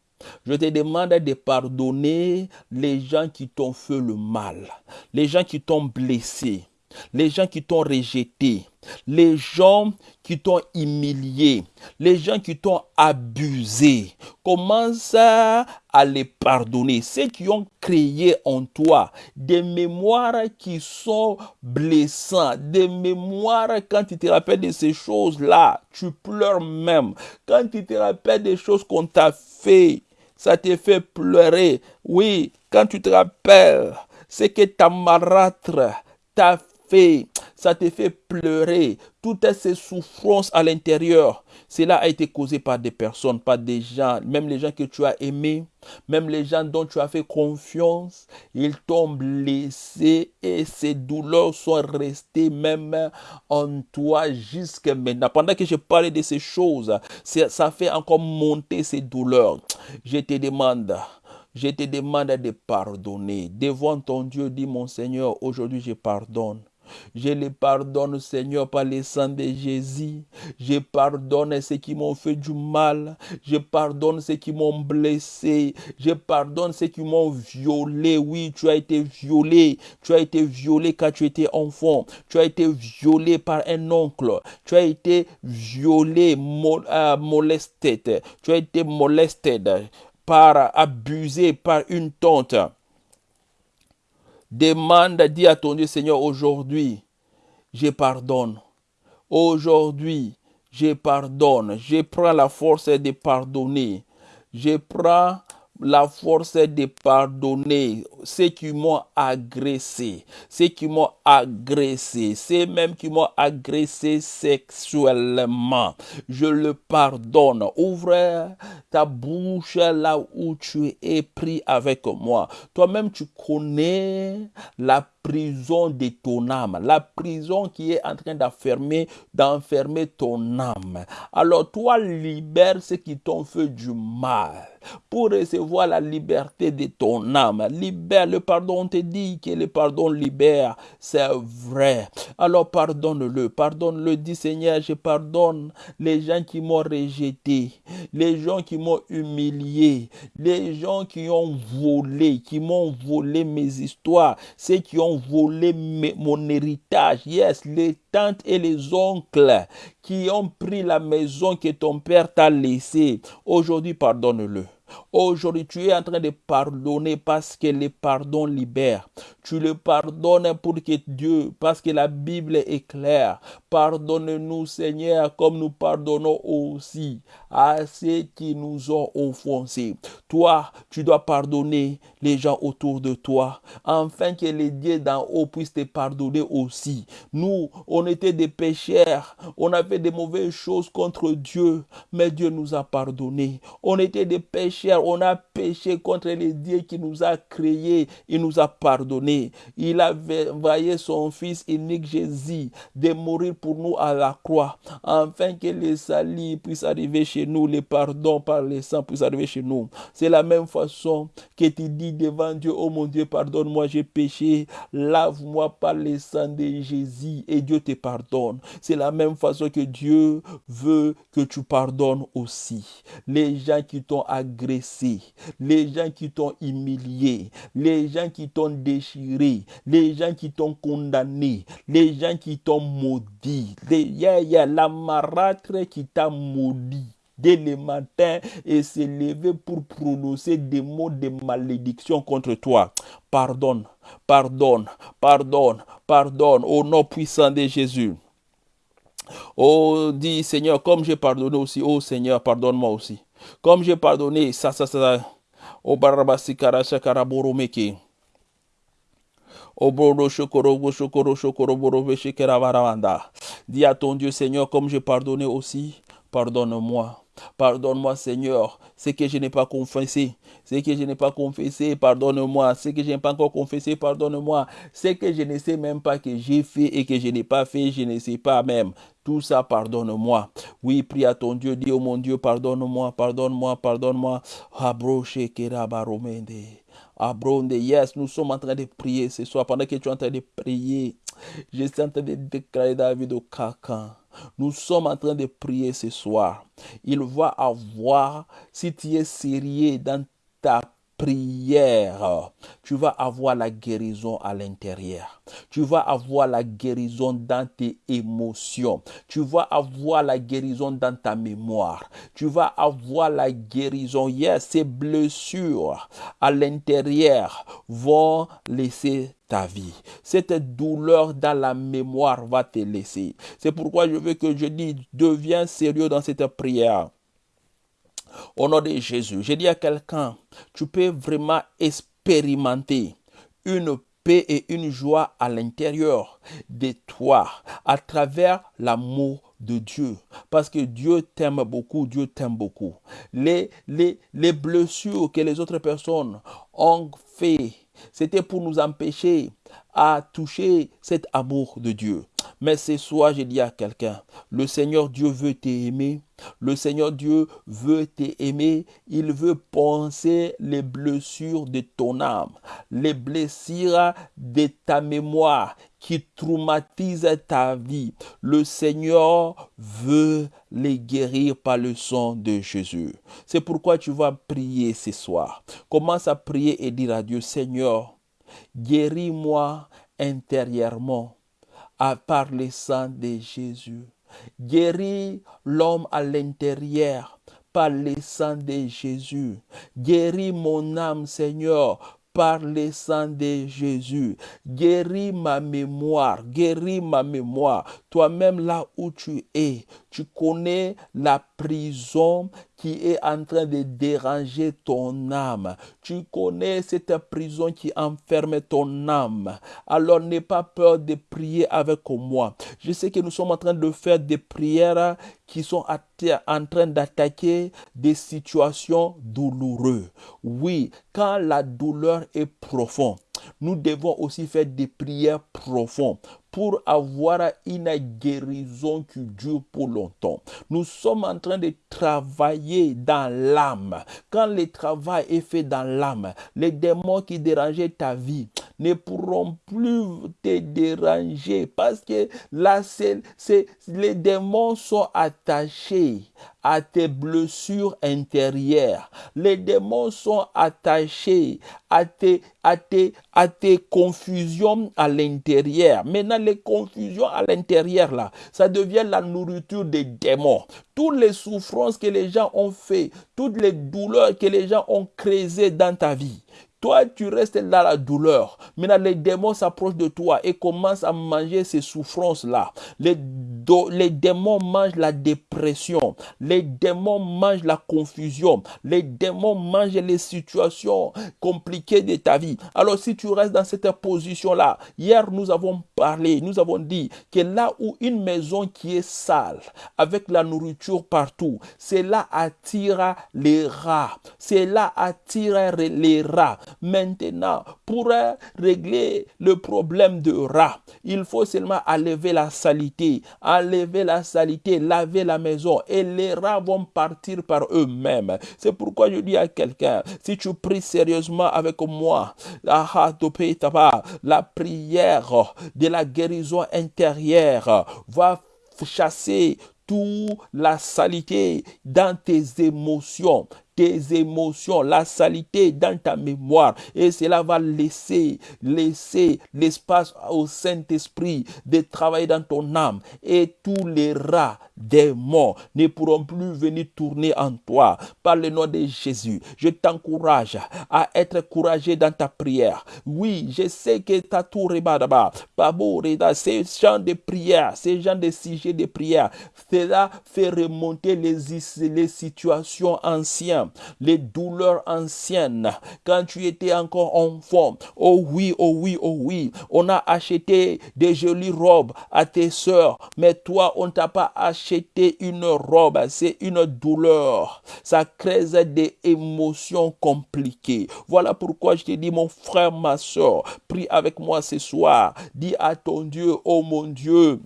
je te demande de pardonner les gens qui t'ont fait le mal, les gens qui t'ont blessé, les gens qui t'ont rejeté, les gens qui t'ont humilié, les gens qui t'ont abusé. Commence à les pardonner. Ceux qui ont créé en toi des mémoires qui sont blessantes, des mémoires quand tu te rappelles de ces choses-là, tu pleures même. Quand tu te rappelles des choses qu'on t'a fait, ça te fait pleurer. Oui, quand tu te rappelles ce que ta marâtre t'a fait, ça te fait pleurer. Toutes ces souffrances à l'intérieur, cela a été causé par des personnes, par des gens, même les gens que tu as aimés, même les gens dont tu as fait confiance, ils t'ont blessé et ces douleurs sont restées même en toi jusqu'à maintenant. Pendant que je parlais de ces choses, ça fait encore monter ces douleurs. Je te demande, je te demande de pardonner. Devant ton Dieu, dis mon Seigneur, aujourd'hui je pardonne. Je les pardonne, Seigneur, par les sang de Jésus. Je pardonne ceux qui m'ont fait du mal. Je pardonne ceux qui m'ont blessé. Je pardonne ceux qui m'ont violé. Oui, tu as été violé. Tu as été violé quand tu étais enfant. Tu as été violé par un oncle. Tu as été violé, euh, molesté. Tu as été molesté par abusé par une tante. Demande, dis à ton Dieu, Seigneur, aujourd'hui, je pardonne. Aujourd'hui, je pardonne. Je prends la force de pardonner. Je prends la force de pardonner ceux qui m'ont agressé, ceux qui m'ont agressé, ceux même qui m'ont agressé sexuellement. Je le pardonne. Ouvre ta bouche là où tu es pris avec moi. Toi-même, tu connais la prison de ton âme, la prison qui est en train d'enfermer, d'enfermer ton âme. Alors toi, libère ceux qui t'ont fait du mal pour recevoir la liberté de ton âme. Libère le pardon, on te dit que le pardon libère, c'est vrai. Alors pardonne-le, pardonne-le, dis Seigneur, je pardonne les gens qui m'ont rejeté, les gens qui m'ont humilié, les gens qui ont volé, qui m'ont volé mes histoires, ceux qui ont volé mon héritage, yes, les tantes et les oncles qui ont pris la maison que ton père t'a laissée. Aujourd'hui, pardonne-le. Aujourd'hui, tu es en train de pardonner parce que le pardon libère. Tu le pardonnes pour que Dieu, parce que la Bible est claire. Pardonne-nous, Seigneur, comme nous pardonnons aussi à ceux qui nous ont offensés. Toi, tu dois pardonner les gens autour de toi, afin que les dieux d'en haut puissent te pardonner aussi. Nous, on était des pécheurs, on avait des mauvaises choses contre Dieu, mais Dieu nous a pardonné. On était des pécheurs, on a péché contre les dieux qui nous a créés, il nous a pardonné. Il a envoyé son fils unique Jésus de mourir pour nous à la croix, afin que les salis puissent arriver chez nous, les pardons par les sang puissent arriver chez nous. C'est la même façon que tu dis devant Dieu, oh mon Dieu, pardonne-moi, j'ai péché, lave-moi par le sang de Jésus et Dieu te pardonne. C'est la même façon que Dieu veut que tu pardonnes aussi. Les gens qui t'ont les gens qui t'ont humilié, les gens qui t'ont déchiré, les gens qui t'ont condamné, les gens qui t'ont maudit, les, yeah, la marâtre qui t'a maudit dès le matin et s'est levé pour prononcer des mots de malédiction contre toi. Pardonne, pardonne, pardonne, pardonne au nom puissant de Jésus. Oh, dis Seigneur, comme j'ai pardonné aussi, oh Seigneur, pardonne-moi aussi. Comme j'ai pardonné, ça, ça, ça, oh Barabasi Karasha Karaboromeke. Oh Boro Shokoro, Shokoro, Shokoro, Boro Dis à ton Dieu, Seigneur, comme j'ai pardonné aussi, pardonne-moi. Pardonne-moi, Seigneur, ce que je n'ai pas confessé. Ce que je n'ai pas confessé, pardonne-moi. Ce que je n'ai pas encore confessé, pardonne-moi. Ce que je ne sais même pas que j'ai fait et que je n'ai pas fait, je ne sais pas même. Tout ça, pardonne-moi. Oui, prie à ton Dieu, dis, oh mon Dieu, pardonne-moi, pardonne-moi, pardonne-moi. Abroche Abronde, yes, nous sommes en train de prier ce soir. Pendant que tu es en train de prier, je suis en train de déclarer David au caca. Nous sommes en train de prier ce soir. Il va avoir, si tu es sérieux dans ta prière, tu vas avoir la guérison à l'intérieur. Tu vas avoir la guérison dans tes émotions. Tu vas avoir la guérison dans ta mémoire. Tu vas avoir la guérison. Yes, ces blessures à l'intérieur vont laisser ta vie. Cette douleur dans la mémoire va te laisser. C'est pourquoi je veux que je dis, deviens sérieux dans cette prière. Au nom de Jésus, je dis à quelqu'un, tu peux vraiment expérimenter une paix et une joie à l'intérieur de toi à travers l'amour de Dieu. Parce que Dieu t'aime beaucoup, Dieu t'aime beaucoup. Les, les, les blessures que les autres personnes ont fait, c'était pour nous empêcher à toucher cet amour de Dieu. Mais ce soir, je dis à quelqu'un, le Seigneur Dieu veut t'aimer. Le Seigneur Dieu veut t'aimer. Il veut penser les blessures de ton âme, les blessures de ta mémoire qui traumatisent ta vie. Le Seigneur veut les guérir par le sang de Jésus. C'est pourquoi tu vas prier ce soir. Commence à prier et dire à Dieu, Seigneur, guéris-moi intérieurement par le sang de Jésus. Guéris l'homme à l'intérieur par le sang de Jésus. Guéris mon âme, Seigneur, par le sang de Jésus. Guéris ma mémoire, guéris ma mémoire. Toi-même là où tu es, tu connais la prison qui est en train de déranger ton âme. Tu connais cette prison qui enferme ton âme. Alors n'aie pas peur de prier avec moi. Je sais que nous sommes en train de faire des prières qui sont en train d'attaquer des situations douloureuses. Oui, quand la douleur est profonde, nous devons aussi faire des prières profondes pour avoir une guérison qui dure pour longtemps. Nous sommes en train de travailler dans l'âme. Quand le travail est fait dans l'âme, les démons qui dérangeaient ta vie ne pourront plus te déranger parce que là, c'est, les démons sont attachés à tes blessures intérieures. Les démons sont attachés à tes, à tes, à tes confusions à l'intérieur. Maintenant, les confusions à l'intérieur, là, ça devient la nourriture des démons. Toutes les souffrances que les gens ont fait, toutes les douleurs que les gens ont créées dans ta vie, toi, tu restes dans la douleur. Maintenant, les démons s'approchent de toi et commencent à manger ces souffrances-là. Les, démons mangent la dépression. Les démons mangent la confusion. Les démons mangent les situations compliquées de ta vie. Alors, si tu restes dans cette position-là, hier, nous avons parlé, nous avons dit que là où une maison qui est sale, avec la nourriture partout, c'est là attire les rats. C'est là attire les rats. Maintenant, pour régler le problème de rat, il faut seulement enlever la saleté, enlever la saleté, laver la maison et les rats vont partir par eux-mêmes. C'est pourquoi je dis à quelqu'un, si tu pries sérieusement avec moi, la prière de la guérison intérieure va chasser toute la saleté dans tes émotions, tes émotions, la saleté dans ta mémoire. Et cela va laisser, laisser l'espace au Saint-Esprit de travailler dans ton âme. Et tous les rats des ne pourront plus venir tourner en toi. Par le nom de Jésus, je t'encourage à être courageux dans ta prière. Oui, je sais que ta tour est ces gens de prière, ces gens de sujets de prière, cela fait remonter les, les situations anciennes, les douleurs anciennes, quand tu étais encore enfant. Oh oui, oh oui, oh oui, on a acheté des jolies robes à tes soeurs, mais toi, on t'a pas acheté une robe, c'est une douleur. Ça crée des émotions compliquées. Voilà pourquoi je te dis, mon frère, ma soeur, prie avec moi ce soir. Dis à ton Dieu, oh mon Dieu,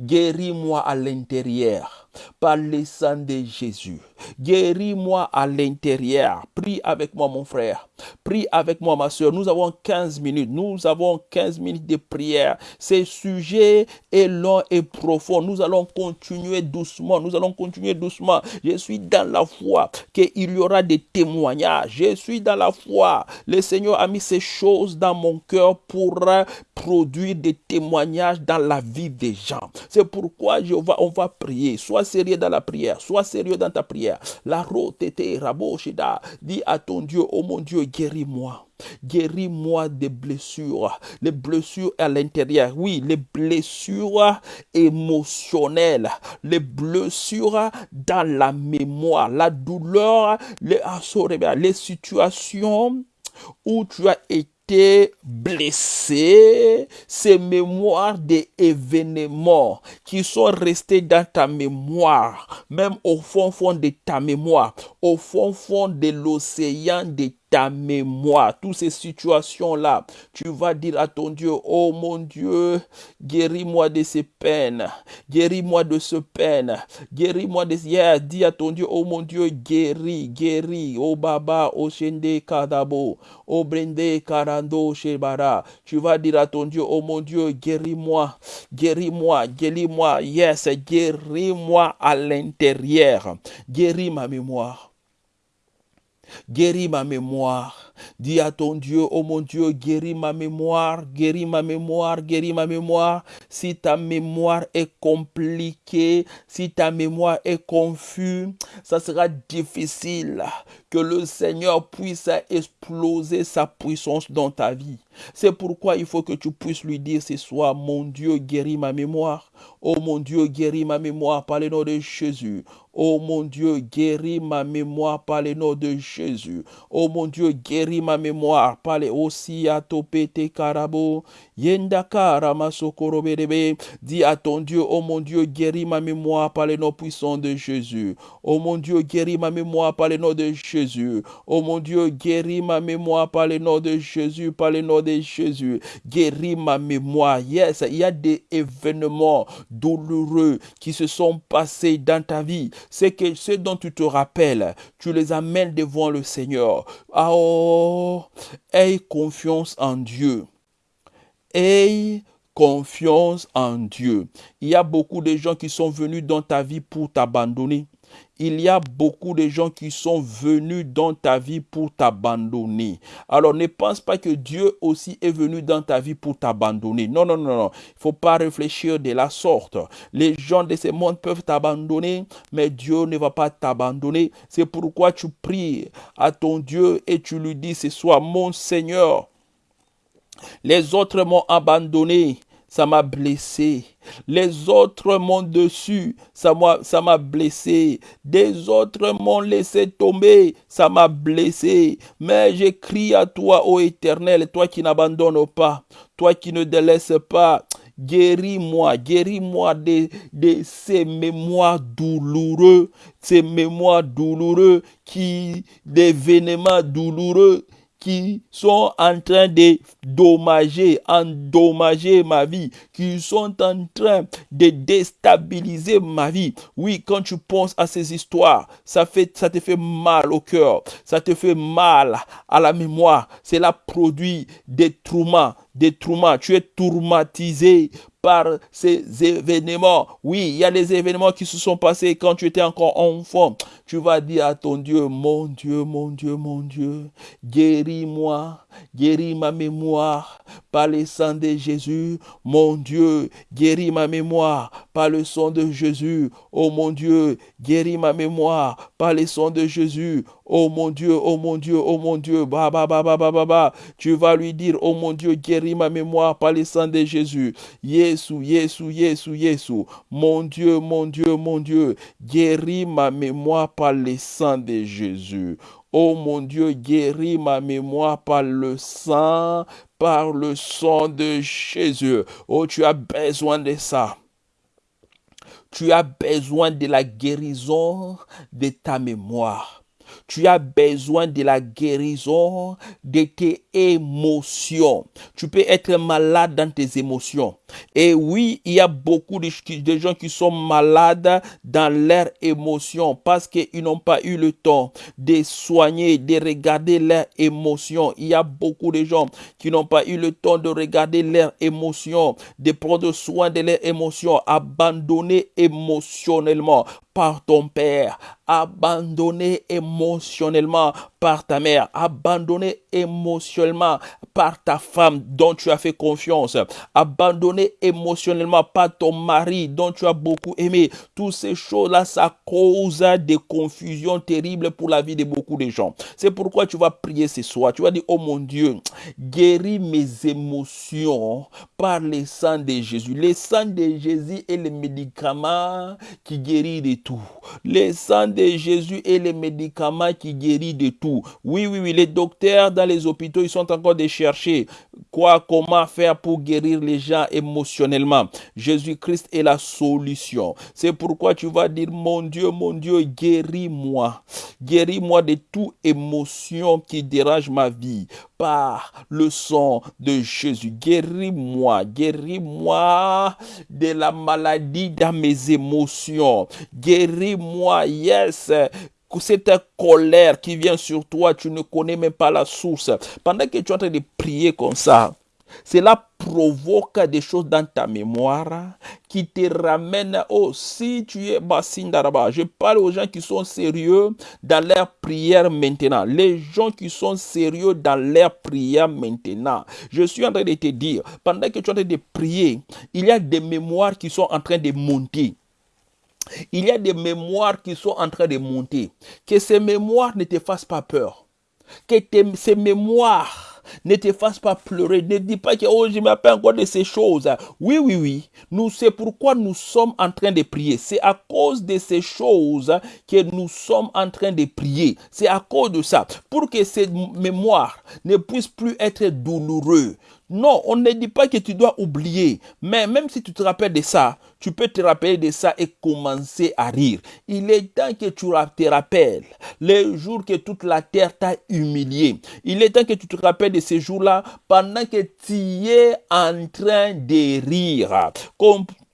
guéris-moi à l'intérieur par le sang de Jésus. Guéris-moi à l'intérieur. Prie avec moi, mon frère. Prie avec moi, ma soeur. Nous avons 15 minutes. Nous avons 15 minutes de prière. Ce sujet est long et profond. Nous allons continuer doucement. Nous allons continuer doucement. Je suis dans la foi qu'il y aura des témoignages. Je suis dans la foi. Le Seigneur a mis ces choses dans mon cœur pour produire des témoignages dans la vie des gens. C'est pourquoi je on va prier. Sois sérieux dans la prière. Sois sérieux dans ta prière. La rotete raboshida. Dis à ton Dieu, oh mon Dieu, guéris-moi. Guéris-moi des blessures, les blessures à l'intérieur, oui, les blessures émotionnelles, les blessures dans la mémoire, la douleur, les, ah, les situations où tu as été blessé, ces mémoires des événements qui sont restés dans ta mémoire, même au fond fond de ta mémoire, au fond fond de l'océan de ta mémoire, toutes ces situations-là, tu vas dire à ton Dieu, oh mon Dieu, guéris-moi de ces peines, guéris-moi de ce peine, guéris-moi de yeah, dis à ton Dieu, oh mon Dieu, guéris, guéris, oh Baba, oh Shende Kadabo, oh Brende Karando Shebara, tu vas dire à ton Dieu, oh mon Dieu, guéris-moi, guéris-moi, guéris-moi, yes, guéris-moi à l'intérieur, guéris ma mémoire. Guéris ma mémoire. Dis à ton Dieu, oh mon Dieu, guéris ma mémoire, guéris ma mémoire, guéris ma mémoire. Si ta mémoire est compliquée, si ta mémoire est confuse, ça sera difficile que le Seigneur puisse exploser sa puissance dans ta vie. C'est pourquoi il faut que tu puisses lui dire ce soir, mon Dieu, guéris ma mémoire. Oh mon Dieu, guéris ma mémoire par le nom de Jésus. Oh mon Dieu, guéris ma mémoire par le nom de Jésus. Oh mon Dieu, guéris ma mémoire par le aussi à topete karabo. Yendaka ramasokoro berebe. Dis à ton Dieu, oh mon Dieu, guéris ma mémoire par le nom puissant de Jésus. Oh mon Dieu, guéris ma mémoire par le nom de Jésus. Oh mon Dieu, guéris ma mémoire par le nom de Jésus, par le nom de Jésus. Guéris ma mémoire. Yes, il y a des événements douloureux qui se sont passés dans ta vie. C'est que ce dont tu te rappelles, tu les amènes devant le Seigneur. Ah, oh, aie confiance en Dieu. Aie confiance en Dieu. Il y a beaucoup de gens qui sont venus dans ta vie pour t'abandonner. Il y a beaucoup de gens qui sont venus dans ta vie pour t'abandonner. Alors ne pense pas que Dieu aussi est venu dans ta vie pour t'abandonner. Non, non, non, non. Il ne faut pas réfléchir de la sorte. Les gens de ce monde peuvent t'abandonner, mais Dieu ne va pas t'abandonner. C'est pourquoi tu pries à ton Dieu et tu lui dis ce soir, mon Seigneur, les autres m'ont abandonné, ça m'a blessé. Les autres m'ont dessus, ça m'a, blessé. Des autres m'ont laissé tomber, ça m'a blessé. Mais j'écris à toi, ô Éternel, toi qui n'abandonnes pas, toi qui ne délaisses pas. Guéris-moi, guéris-moi de, de ces mémoires douloureux, ces mémoires douloureux qui, d'événements douloureux qui sont en train de dommager, endommager ma vie, qui sont en train de déstabiliser ma vie. Oui, quand tu penses à ces histoires, ça, te fait mal au cœur, ça te fait mal à la mémoire. Cela produit des traumas, des traumas. Tu es tourmatisé par ces événements. Oui, il y a des événements qui se sont passés quand tu étais encore enfant. Tu vas dire à ton Dieu, mon Dieu, mon Dieu, mon Dieu, guéris-moi, guéris ma mémoire par le sang de Jésus. Mon Dieu, guéris ma mémoire par le sang de Jésus. Oh mon Dieu, guéris ma mémoire par le sang de Jésus. Oh mon Dieu, oh mon Dieu, oh mon Dieu, ba ba ba ba ba ba ba. Tu vas lui dire, oh mon Dieu, guéris ma mémoire par le sang de Jésus. Yesu, Yesu, Yesu, Yesu. Mon Dieu, mon Dieu, mon Dieu, guéris ma mémoire par le sang de Jésus. Oh mon Dieu, guéris ma mémoire par le sang, par le sang de Jésus. Oh, tu as besoin de ça. Tu as besoin de la guérison de ta mémoire. Tu as besoin de la guérison de tes émotions. Tu peux être malade dans tes émotions. Et oui, il y a beaucoup de, gens qui sont malades dans leurs émotions parce qu'ils n'ont pas eu le temps de soigner, de regarder leurs émotions. Il y a beaucoup de gens qui n'ont pas eu le temps de regarder leurs émotions, de prendre soin de leurs émotions, abandonnés émotionnellement par ton père, abandonné émotionnellement par ta mère, abandonné émotionnellement par ta femme dont tu as fait confiance, abandonné émotionnellement par ton mari dont tu as beaucoup aimé. Toutes ces choses-là, ça cause des confusions terribles pour la vie de beaucoup de gens. C'est pourquoi tu vas prier ce soir. Tu vas dire, oh mon Dieu, guéris mes émotions par le sang de Jésus. Le sang de Jésus est le médicament qui guérit de tout. Le sang de Jésus est le médicament qui guérit de tout. Oui, oui, oui, les docteurs dans les hôpitaux, ils sont encore de chercher quoi, comment faire pour guérir les gens émotionnellement? Jésus-Christ est la solution. C'est pourquoi tu vas dire, mon Dieu, mon Dieu, guéris-moi. Guéris-moi de toute émotion qui dérange ma vie par le sang de Jésus. Guéris-moi, guéris-moi de la maladie dans mes émotions. Guéris-moi, yes, cette colère qui vient sur toi, tu ne connais même pas la source. Pendant que tu es en train de prier comme ça, cela provoque des choses dans ta mémoire qui te ramènent, oh, si tu es Bassindaraba, je parle aux gens qui sont sérieux dans leur prière maintenant. Les gens qui sont sérieux dans leur prière maintenant. Je suis en train de te dire, pendant que tu es en train de prier, il y a des mémoires qui sont en train de monter. Il y a des mémoires qui sont en train de monter. Que ces mémoires ne te fassent pas peur. Que ces mémoires ne te fassent pas pleurer. Ne dis pas que oh, je m'appelle encore de ces choses. Oui, oui, oui. Nous, c'est pourquoi nous sommes en train de prier. C'est à cause de ces choses que nous sommes en train de prier. C'est à cause de ça. Pour que ces mémoires ne puissent plus être douloureux. Non, on ne dit pas que tu dois oublier. Mais même si tu te rappelles de ça, tu peux te rappeler de ça et commencer à rire. Il est temps que tu te rappelles les jours que toute la terre t'a humilié. Il est temps que tu te rappelles de ces jours-là pendant que tu es en train de rire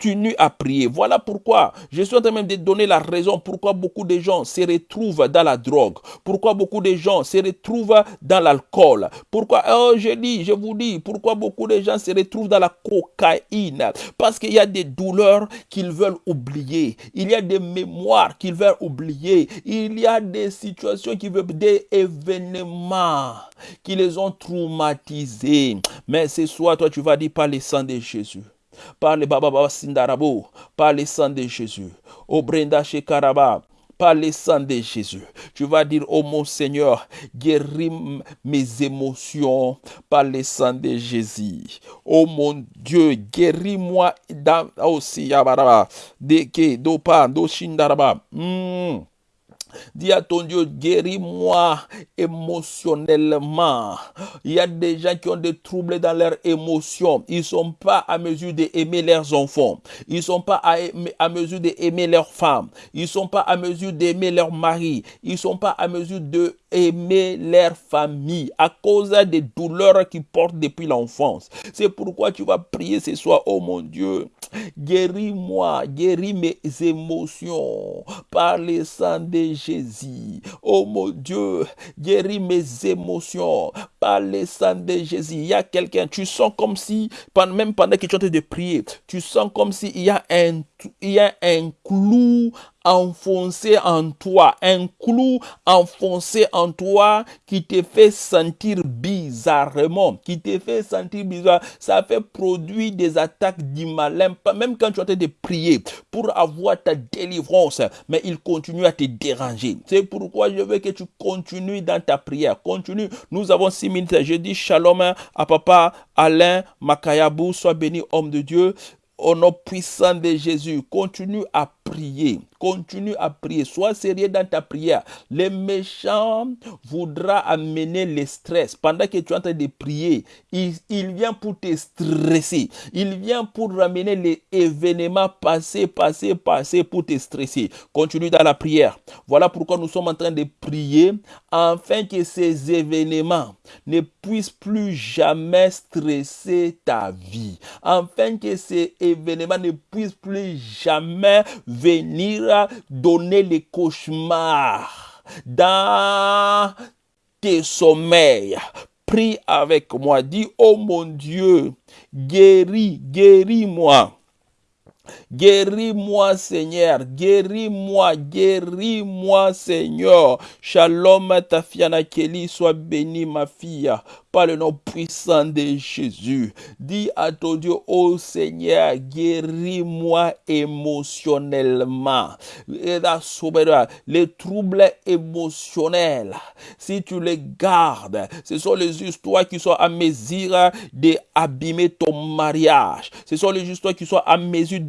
continue à prier. Voilà pourquoi je suis en train même de donner la raison pourquoi beaucoup de gens se retrouvent dans la drogue, pourquoi beaucoup de gens se retrouvent dans l'alcool, pourquoi, oh, je dis, je vous dis, pourquoi beaucoup de gens se retrouvent dans la cocaïne, parce qu'il y a des douleurs qu'ils veulent oublier, il y a des mémoires qu'ils veulent oublier, il y a des situations qui veulent, des événements qui les ont traumatisés. Mais ce soir, toi, tu vas dire par le sang de Jésus. Par le Baba Baba par le sang de Jésus. Au Brenda Shekaraba, par le sang de Jésus. Tu vas dire, oh mon Seigneur, guéris mes émotions par le sang de Jésus. Oh mon Dieu, guéris-moi aussi, de ke, do. Dis à ton Dieu, guéris-moi émotionnellement. Il y a des gens qui ont des troubles dans leurs émotions. Ils ne sont pas à mesure d'aimer leurs enfants. Ils ne sont pas à, à mesure d'aimer leurs femmes. Ils ne sont pas à mesure d'aimer leur mari. Ils ne sont pas à mesure de aimer leur famille à cause des douleurs qu'ils portent depuis l'enfance. C'est pourquoi tu vas prier ce soir, oh mon Dieu, guéris-moi, guéris mes émotions par le sang de Jésus. Oh mon Dieu, guéris mes émotions par le sang de Jésus. Il y a quelqu'un, tu sens comme si, même pendant que tu es en train de prier, tu sens comme s'il y a un, il y a un clou enfoncé en toi, un clou enfoncé en toi qui te fait sentir qui te fait sentir bizarre. Ça fait produire des attaques du malin, même quand tu es en train de prier pour avoir ta délivrance, mais il continue à te déranger. C'est pourquoi je veux que tu continues dans ta prière. Continue. Nous avons six minutes. Je dis shalom à papa Alain Makayabou. Sois béni, homme de Dieu. Au nom puissant de Jésus, continue à prier. Continue à prier. Sois sérieux dans ta prière. Les méchants voudra amener le stress. Pendant que tu es en train de prier, il, il vient pour te stresser. Il vient pour ramener les événements passés, passés, passés pour te stresser. Continue dans la prière. Voilà pourquoi nous sommes en train de prier afin que ces événements ne puissent plus jamais stresser ta vie. Afin que ces événements ne puissent plus jamais venir donner les cauchemars dans tes sommeils. Prie avec moi, dis, oh mon Dieu, guéris, guéris-moi. Guéris-moi, Seigneur. Guéris-moi, guéris-moi, Seigneur. Shalom, Tafiana Kelly, sois bénie, ma fille par le nom puissant de Jésus. Dis à ton Dieu, oh Seigneur, guéris-moi émotionnellement. Les troubles émotionnels, si tu les gardes, ce sont les histoires qui sont à mesure d'abîmer ton mariage. Ce sont les histoires qui sont à mesure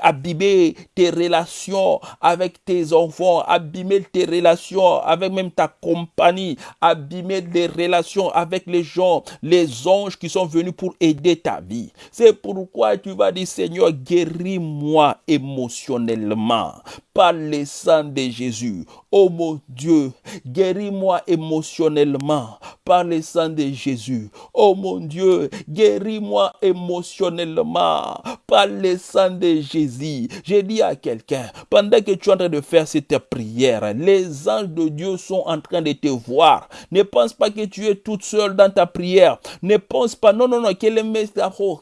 abîmer tes relations avec tes enfants, abîmer tes relations avec même ta compagnie, abîmer les relations avec les gens, les anges qui sont venus pour aider ta vie. C'est pourquoi tu vas dire, Seigneur, guéris-moi émotionnellement par le sang de Jésus. Oh mon Dieu, guéris-moi émotionnellement par le sang de Jésus. Oh mon Dieu, guéris-moi émotionnellement par le sang de Jésus. J'ai dit à quelqu'un, pendant que tu es en train de faire cette prière, les anges de Dieu sont en train de te voir. Ne pense pas que tu es toute seule dans ta prière. Ne pense pas, non, non, non, que les méchants, oh,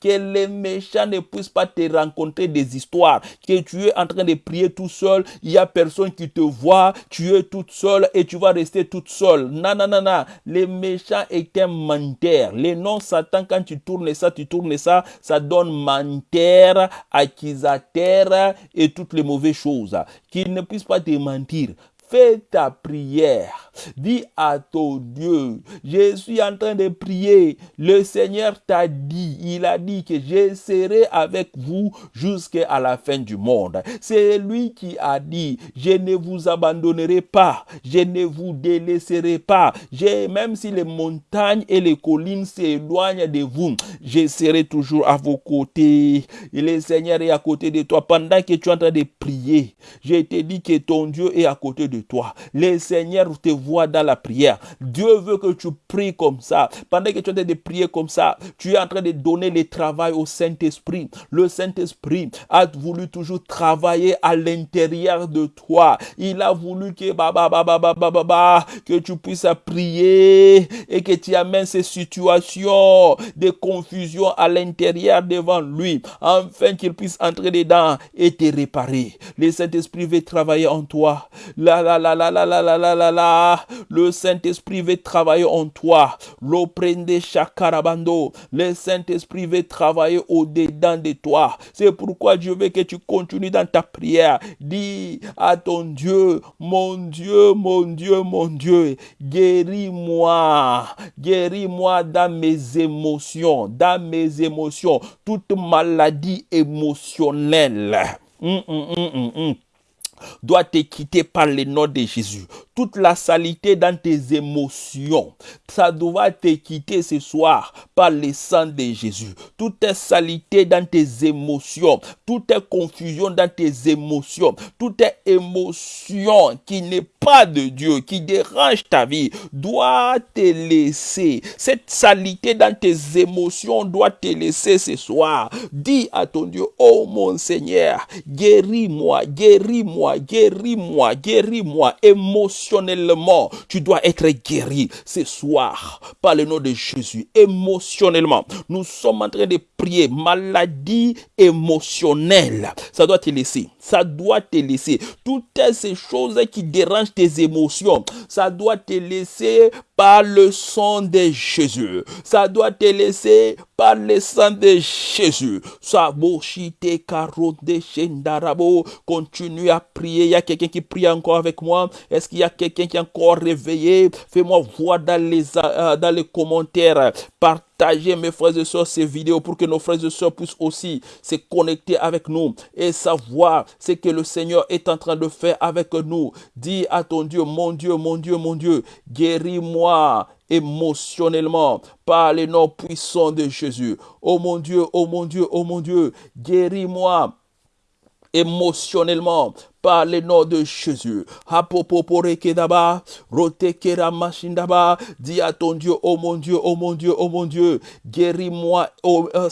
que les méchants ne puissent pas te rencontrer des histoires, que tu es en train de prier tout seul, il y a personne qui te voit, tu es toute seule et tu vas rester toute seule. Non, non, non, non. Les méchants est un menteur. Les noms Satan, quand tu tournes ça, tu tournes ça, ça donne menteur, accusateur et toutes les mauvaises choses. Qu'ils ne puissent pas te mentir. Fais ta prière. Dis à ton Dieu, je suis en train de prier. Le Seigneur t'a dit, il a dit que je serai avec vous jusqu'à la fin du monde. C'est lui qui a dit, je ne vous abandonnerai pas, je ne vous délaisserai pas. Même si les montagnes et les collines s'éloignent de vous, je serai toujours à vos côtés. Le Seigneur est à côté de toi pendant que tu es en train de prier. Je te dis que ton Dieu est à côté de toi. Le Seigneur te voit dans la prière. Dieu veut que tu pries comme ça. Pendant que tu es en train de prier comme ça, tu es en train de donner le travail au Saint-Esprit. Le Saint-Esprit a voulu toujours travailler à l'intérieur de toi. Il a voulu que, que tu puisses prier et que tu amènes ces situations de confusion à l'intérieur devant lui, afin qu'il puisse entrer dedans et te réparer. Le Saint-Esprit veut travailler en toi. La la la la la la la la la la. Le Saint-Esprit veut travailler en toi. L'oprende chakarabando. Le Saint-Esprit veut travailler au-dedans de toi. C'est pourquoi Dieu veut que tu continues dans ta prière. Dis à ton Dieu, mon Dieu, mon Dieu, mon Dieu, guéris-moi. Guéris-moi dans mes émotions, dans mes émotions, toute maladie émotionnelle. Hum, hum, hum, doit te quitter par le nom de Jésus toute la saleté dans tes émotions. Ça doit te quitter ce soir par le sang de Jésus. Toute saleté dans tes émotions, toute confusion dans tes émotions, toute émotion qui n'est pas de Dieu, qui dérange ta vie, doit te laisser. Cette saleté dans tes émotions doit te laisser ce soir. Dis à ton Dieu, oh mon Seigneur, guéris-moi, guéris-moi, guéris-moi, guéris-moi, émotion émotionnellement, tu dois être guéri ce soir par le nom de Jésus. Émotionnellement, nous sommes en train de prier. Maladie émotionnelle, ça doit te laisser. Ça doit te laisser. Toutes ces choses qui dérangent tes émotions, ça doit te laisser par le sang de Jésus. Ça doit te laisser par le sang de Jésus. Continue à Il y a quelqu'un qui prie encore avec moi. Est-ce qu'il y a quelqu'un qui est encore réveillé? Fais-moi voir dans les, euh, dans les commentaires. Partagez, mes frères et sœurs, ces vidéos pour que nos frères et sœurs puissent aussi se connecter avec nous et savoir ce que le Seigneur est en train de faire avec nous. Dis à ton Dieu, mon Dieu, mon Dieu, mon Dieu, guéris-moi émotionnellement par les noms puissants de Jésus. Oh mon Dieu, oh mon Dieu, oh mon Dieu, guéris-moi émotionnellement par le nom de Jésus. Dis à ton Dieu, oh mon Dieu, oh mon Dieu, oh mon Dieu, guéris-moi, oh, euh,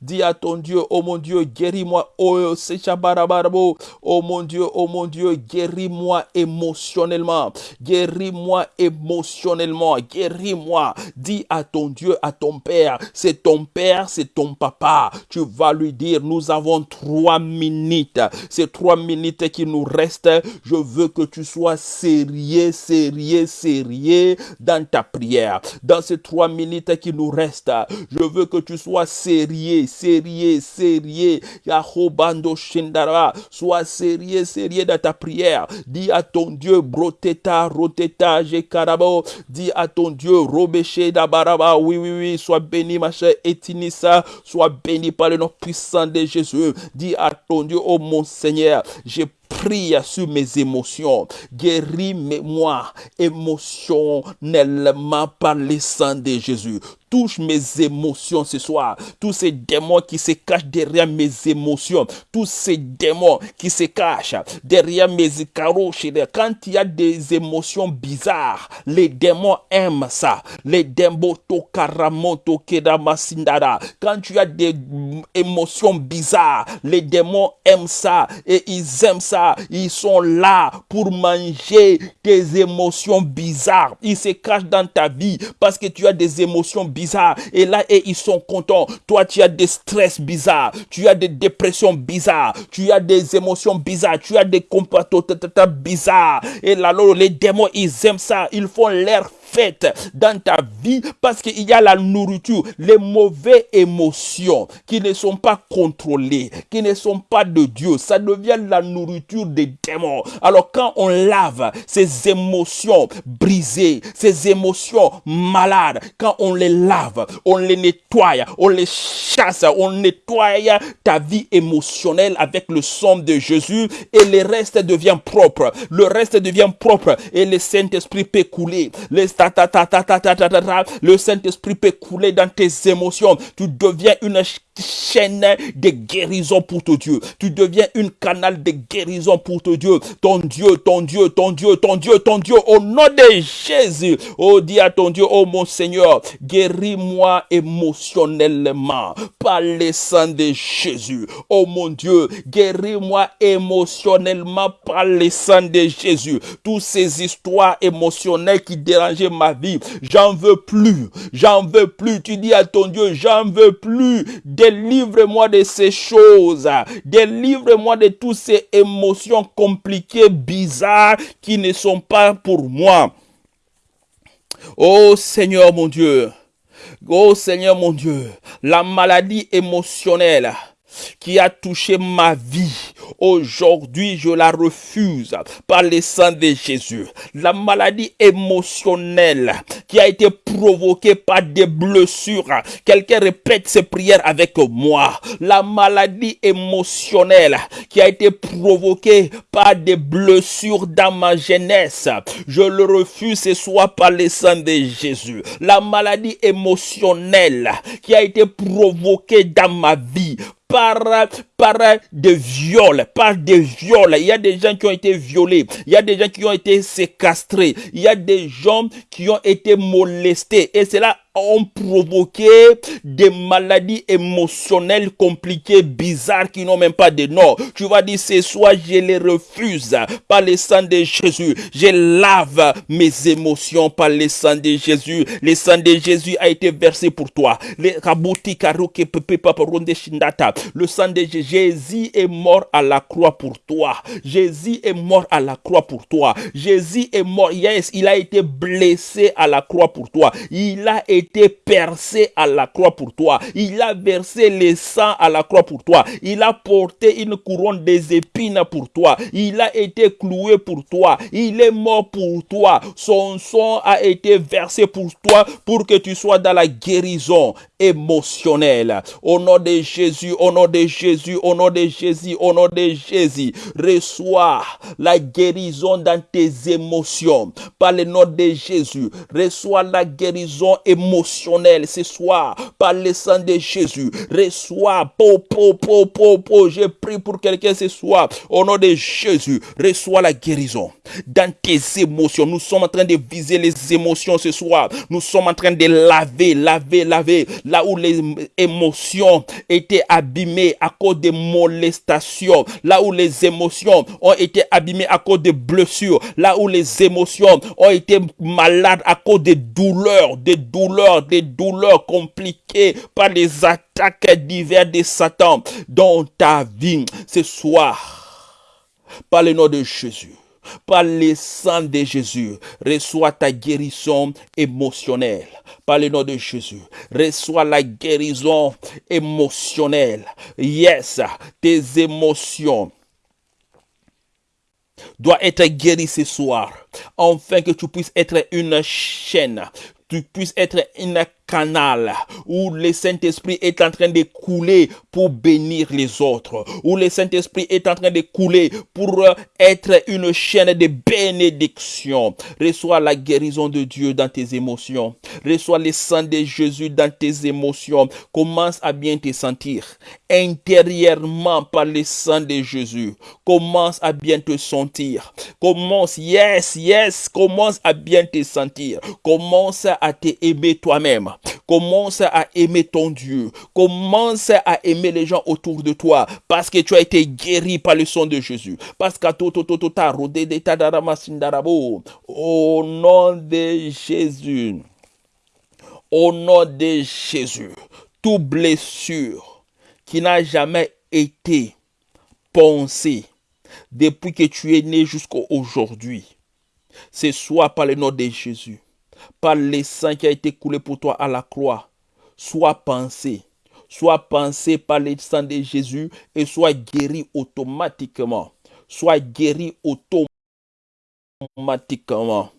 dis à ton Dieu, oh mon Dieu, guéris-moi, oh, oh mon Dieu, oh mon Dieu, guéris-moi émotionnellement, guéris-moi émotionnellement, guéris-moi, dis à ton Dieu, à ton Père, c'est ton Père, c'est ton Papa, tu vas lui dire, nous avons trois minutes, c'est trois minutes qui nous restent, je veux que tu sois sérieux, sérieux, sérieux dans ta prière. Dans ces trois minutes qui nous restent, je veux que tu sois sérieux, sérieux, sérieux. Yahobando Shindara, sois sérieux, sérieux dans ta prière. Dis à ton Dieu, Broteta, Roteta, Jekarabo. Dis à ton Dieu, Robéché, Dabaraba. Oui, oui, oui, sois béni, ma chère Etinissa. Sois béni par le nom puissant de Jésus. Dis à ton Dieu, oh mon Seigneur, j'ai prie sur mes émotions. Guéris-moi émotionnellement par le sang de Jésus touche mes émotions ce soir. Tous ces démons qui se cachent derrière mes émotions. Tous ces démons qui se cachent derrière mes caroches. Quand il y a des émotions bizarres, les démons aiment ça. Les démons tokaramoto kedamasindara. Quand tu as des émotions bizarres, les démons aiment ça. Et ils aiment ça. Ils sont là pour manger tes émotions bizarres. Ils se cachent dans ta vie parce que tu as des émotions bizarres et là, ils sont contents. Toi, tu as des stress bizarres. Tu as des dépressions bizarres. Tu as des émotions bizarres. Tu as des comportements bizarres. Et là, les démons, ils aiment ça. Ils font l'air faites dans ta vie parce qu'il y a la nourriture, les mauvaises émotions qui ne sont pas contrôlées, qui ne sont pas de Dieu. Ça devient la nourriture des démons. Alors quand on lave ces émotions brisées, ces émotions malades, quand on les lave, on les nettoie, on les chasse, on nettoie ta vie émotionnelle avec le sang de Jésus et le reste devient propre. Le reste devient propre et le Saint-Esprit peut couler. Le Saint-Esprit peut couler dans tes émotions. Tu deviens une chaîne de guérison pour ton Dieu. Tu deviens une canal de guérison pour ton Dieu. Ton Dieu, ton Dieu, ton Dieu, ton Dieu, ton Dieu. Au nom de Jésus. Oh, dis à ton Dieu, oh mon Seigneur, guéris-moi émotionnellement par le sang de Jésus. Oh mon Dieu, guéris-moi émotionnellement par le sang de Jésus. Toutes ces histoires émotionnelles qui dérangeaient ma vie, j'en veux plus. J'en veux plus. Tu dis à ton Dieu, j'en veux plus. Délivre-moi de ces choses. Délivre-moi de toutes ces émotions compliquées, bizarres, qui ne sont pas pour moi. Oh Seigneur mon Dieu. Oh Seigneur mon Dieu. La maladie émotionnelle qui a touché ma vie. Aujourd'hui, je la refuse par le sang de Jésus. La maladie émotionnelle qui a été provoquée par des blessures. Quelqu'un répète ces prières avec moi. La maladie émotionnelle qui a été provoquée par des blessures dans ma jeunesse. Je le refuse ce soir par le sang de Jésus. La maladie émotionnelle qui a été provoquée dans ma vie par, par des viols, par des viols. Il y a des gens qui ont été violés. Il y a des gens qui ont été séquestrés. Il y a des gens qui ont été molestés. Et c'est là ont provoqué des maladies émotionnelles compliquées, bizarres, qui n'ont même pas de nom. Tu vas dire, ce soir, je les refuse par le sang de Jésus. Je lave mes émotions par le sang de Jésus. Le sang de Jésus a été versé pour toi. Le sang de Jésus est mort à la croix pour toi. Jésus est mort à la croix pour toi. Jésus est mort. Yes, il a été blessé à la croix pour toi. Il a été percé à la croix pour toi. Il a versé le sang à la croix pour toi. Il a porté une couronne des épines pour toi. Il a été cloué pour toi. Il est mort pour toi. Son sang a été versé pour toi pour que tu sois dans la guérison émotionnelle. Au nom de Jésus, au nom de Jésus, au nom de Jésus, au nom de Jésus, reçois la guérison dans tes émotions. Par le nom de Jésus, reçois la guérison émotionnelle émotionnel ce soir par le sang de Jésus. Reçois, po, po, po, po, pour quelqu'un ce soir. Au nom de Jésus, reçois la guérison dans tes émotions. Nous sommes en train de viser les émotions ce soir. Nous sommes en train de laver, laver, laver. Là où les émotions étaient abîmées à cause de molestations. Là où les émotions ont été abîmées à cause de blessures. Là où les émotions ont été malades à cause de douleurs, de douleurs des douleurs compliquées par les attaques diverses de Satan dans ta vie ce soir. par le nom de Jésus. Par le sang de Jésus, reçois ta guérison émotionnelle. Par le nom de Jésus, reçois la guérison émotionnelle. Yes, tes émotions doivent être guéries ce soir, afin que tu puisses être une chaîne, tu puisses être une canal où le Saint-Esprit est en train de couler pour bénir les autres, où le Saint-Esprit est en train de couler pour euh, être une chaîne de bénédiction. Reçois la guérison de Dieu dans tes émotions. Reçois le sang de Jésus dans tes émotions. Commence à bien te sentir intérieurement par le sang de Jésus. Commence à bien te sentir. Commence, yes, yes, commence à bien te sentir. Commence à te aimer toi-même. Commence à aimer ton Dieu. Commence à aimer les gens autour de toi parce que tu as été guéri par le sang de Jésus. Parce que au nom de Jésus. Au nom de Jésus. Toute blessure qui n'a jamais été pensée depuis que tu es né jusqu'à aujourd'hui, c'est soit par le nom de Jésus par le sang qui a été coulé pour toi à la croix, soit pensé, soit pensé par le sang de Jésus et soit guéri automatiquement. Soit guéri automatiquement.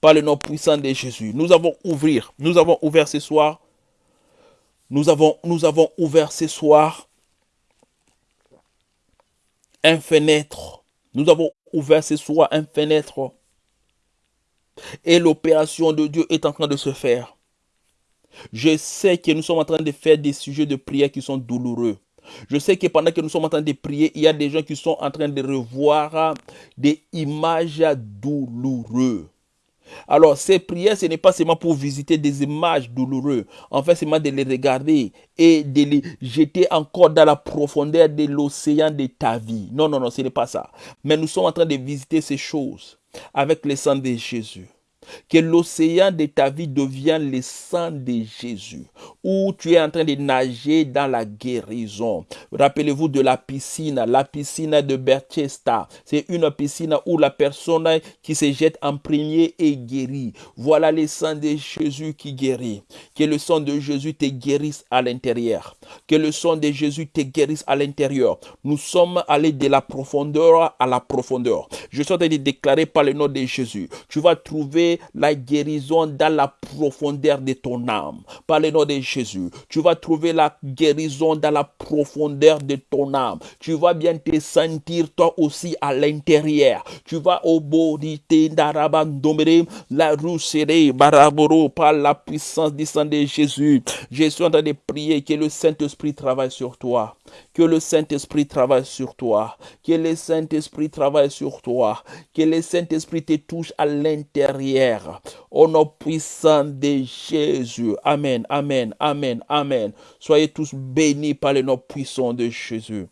Par le nom puissant de Jésus. Nous avons ouvert, nous avons ouvert ce soir. Nous avons, nous avons ouvert ce soir un fenêtre. Nous avons ouvert ce soir un fenêtre. Et l'opération de Dieu est en train de se faire. Je sais que nous sommes en train de faire des sujets de prière qui sont douloureux. Je sais que pendant que nous sommes en train de prier, il y a des gens qui sont en train de revoir des images douloureuses. Alors, ces prières, ce n'est pas seulement pour visiter des images douloureuses. En fait, c'est seulement de les regarder et de les jeter encore dans la profondeur de l'océan de ta vie. Non, non, non, ce n'est pas ça. Mais nous sommes en train de visiter ces choses avec le sang de Jésus que l'océan de ta vie devienne le sang de Jésus, où tu es en train de nager dans la guérison. Rappelez-vous de la piscine, la piscine de Berchesta. C'est une piscine où la personne qui se jette en premier est guérie. Voilà le sang de Jésus qui guérit. Que le sang de Jésus te guérisse à l'intérieur. Que le sang de Jésus te guérisse à l'intérieur. Nous sommes allés de la profondeur à la profondeur. Je suis en train de déclarer par le nom de Jésus. Tu vas trouver la guérison dans la profondeur de ton âme. Par le nom de Jésus, tu vas trouver la guérison dans la profondeur de ton âme. Tu vas bien te sentir toi aussi à l'intérieur. Tu vas au bodité d'Arabandomere, la rousserie, baraboro, par la puissance du sang de Jésus. Je suis en train de prier que le Saint-Esprit travaille sur toi. Que le Saint-Esprit travaille sur toi. Que le Saint-Esprit travaille sur toi. Que le Saint-Esprit te touche à l'intérieur. Au nom puissant de Jésus. Amen, amen, amen, amen. Soyez tous bénis par le nom puissant de Jésus.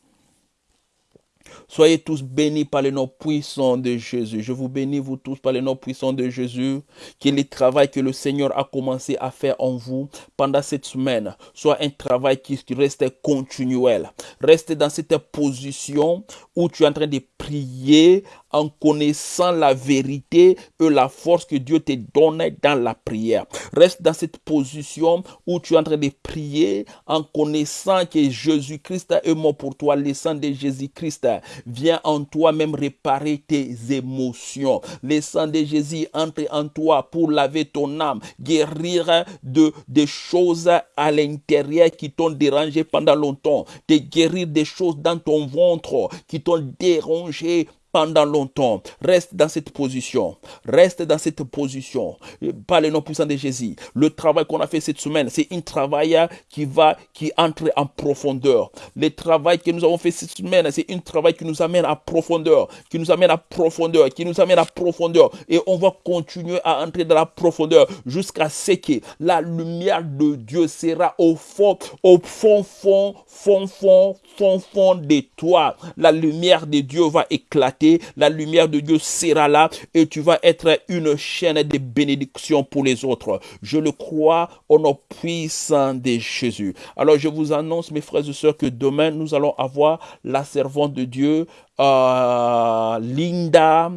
Soyez tous bénis par le nom puissant de Jésus. Je vous bénis, vous tous, par le nom puissant de Jésus. Que le travail que le Seigneur a commencé à faire en vous pendant cette semaine soit un travail qui reste continuel. Reste dans cette position où tu es en train de prier en connaissant la vérité et la force que Dieu te donne dans la prière. Reste dans cette position où tu es en train de prier en connaissant que Jésus-Christ est mort pour toi. Le sang de Jésus-Christ vient en toi même réparer tes émotions. Le sang de Jésus entre en toi pour laver ton âme, guérir de, des choses à l'intérieur qui t'ont dérangé pendant longtemps, te guérir des choses dans ton ventre qui t'ont dérangé longe pendant longtemps. Reste dans cette position. Reste dans cette position. Par le nom puissant de Jésus. Le travail qu'on a fait cette semaine, c'est un travail qui va, qui entre en profondeur. Le travail que nous avons fait cette semaine, c'est un travail qui nous amène à profondeur, qui nous amène à profondeur, qui nous amène à profondeur. Et on va continuer à entrer dans la profondeur jusqu'à ce que la lumière de Dieu sera au fond, au fond, fond, fond, fond, fond, fond de toi. La lumière de Dieu va éclater La lumière de Dieu sera là et tu vas être une chaîne de bénédiction pour les autres. Je le crois au nom puissant de Jésus. Alors je vous annonce, mes frères et sœurs, que demain, nous allons avoir la servante de Dieu, euh, Linda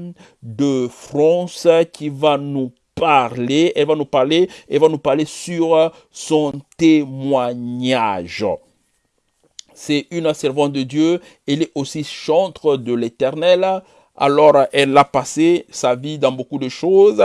de France, qui va nous parler, elle va nous parler, elle va nous parler sur son témoignage. C'est une servante de Dieu, elle est aussi chantre de l'éternel. Alors, elle a passé sa vie dans beaucoup de choses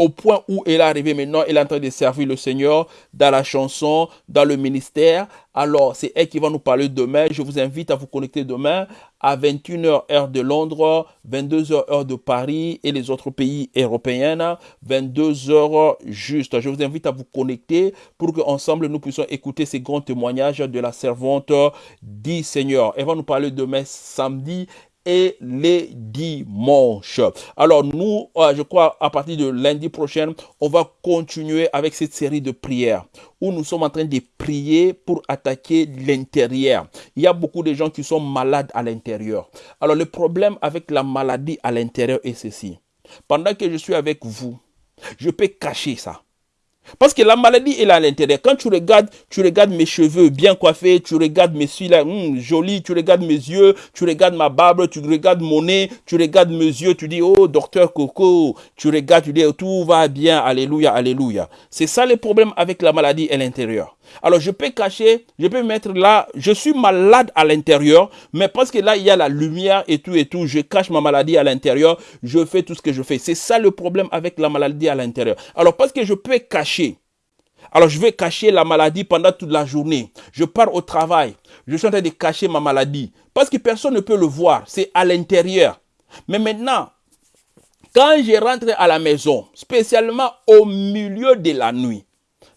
au point où elle est arrivée maintenant, elle est en train de servir le Seigneur dans la chanson, dans le ministère. Alors, c'est elle qui va nous parler demain. Je vous invite à vous connecter demain à 21h heure de Londres, 22h heure de Paris et les autres pays européens, 22h juste. Je vous invite à vous connecter pour qu'ensemble nous puissions écouter ces grands témoignages de la servante dit Seigneur. Elle va nous parler demain samedi et les dimanches. Alors nous, euh, je crois, à partir de lundi prochain, on va continuer avec cette série de prières où nous sommes en train de prier pour attaquer l'intérieur. Il y a beaucoup de gens qui sont malades à l'intérieur. Alors le problème avec la maladie à l'intérieur est ceci. Pendant que je suis avec vous, je peux cacher ça. Parce que la maladie est là à l'intérieur. Quand tu regardes, tu regardes mes cheveux bien coiffés, tu regardes mes cils là, hum, jolis, tu regardes mes yeux, tu regardes ma barbe, tu regardes mon nez, tu regardes mes yeux, tu dis, oh, docteur Coco, tu regardes, tu dis, tout va bien, alléluia, alléluia. C'est ça le problème avec la maladie à l'intérieur. Alors je peux cacher, je peux mettre là, je suis malade à l'intérieur, mais parce que là il y a la lumière et tout et tout, je cache ma maladie à l'intérieur, je fais tout ce que je fais. C'est ça le problème avec la maladie à l'intérieur. Alors parce que je peux cacher, alors je vais cacher la maladie pendant toute la journée. Je pars au travail, je suis en train de cacher ma maladie parce que personne ne peut le voir, c'est à l'intérieur. Mais maintenant, quand je rentre à la maison, spécialement au milieu de la nuit,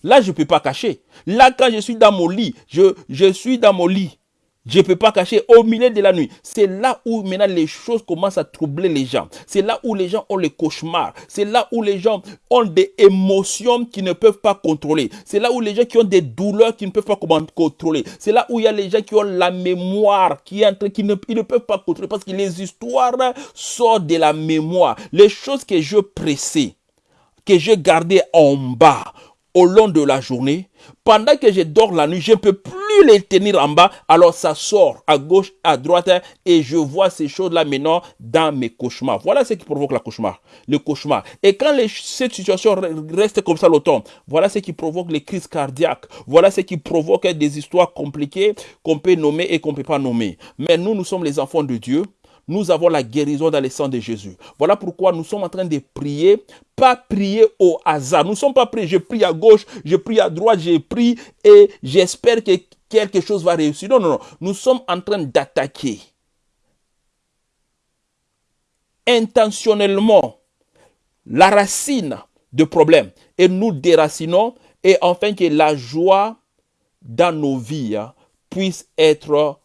Là, je ne peux pas cacher. Là, quand je suis dans mon lit, je, je suis dans mon lit. Je ne peux pas cacher au milieu de la nuit. C'est là où maintenant les choses commencent à troubler les gens. C'est là où les gens ont les cauchemars. C'est là où les gens ont des émotions qu'ils ne peuvent pas contrôler. C'est là où les gens qui ont des douleurs qu'ils ne peuvent pas contrôler. C'est là où il y a les gens qui ont la mémoire qui, entre, qui ne, ne peuvent pas contrôler parce que les histoires sortent de la mémoire. Les choses que je pressais, que je gardais en bas, au long de la journée, pendant que je dors la nuit, je ne peux plus les tenir en bas, alors ça sort à gauche, à droite, et je vois ces choses-là maintenant dans mes cauchemars. Voilà ce qui provoque la cauchemar, le cauchemar. Et quand cette situation reste comme ça longtemps, voilà ce qui provoque les crises cardiaques, voilà ce qui provoque des histoires compliquées qu'on peut nommer et qu'on ne peut pas nommer. Mais nous, nous sommes les enfants de Dieu nous avons la guérison dans le sang de Jésus. Voilà pourquoi nous sommes en train de prier, pas prier au hasard. Nous ne sommes pas priés, je prie à gauche, je prie à droite, je prie et j'espère que quelque chose va réussir. Non, non, non. Nous sommes en train d'attaquer intentionnellement la racine de problème et nous déracinons et enfin que la joie dans nos vies hein, puisse être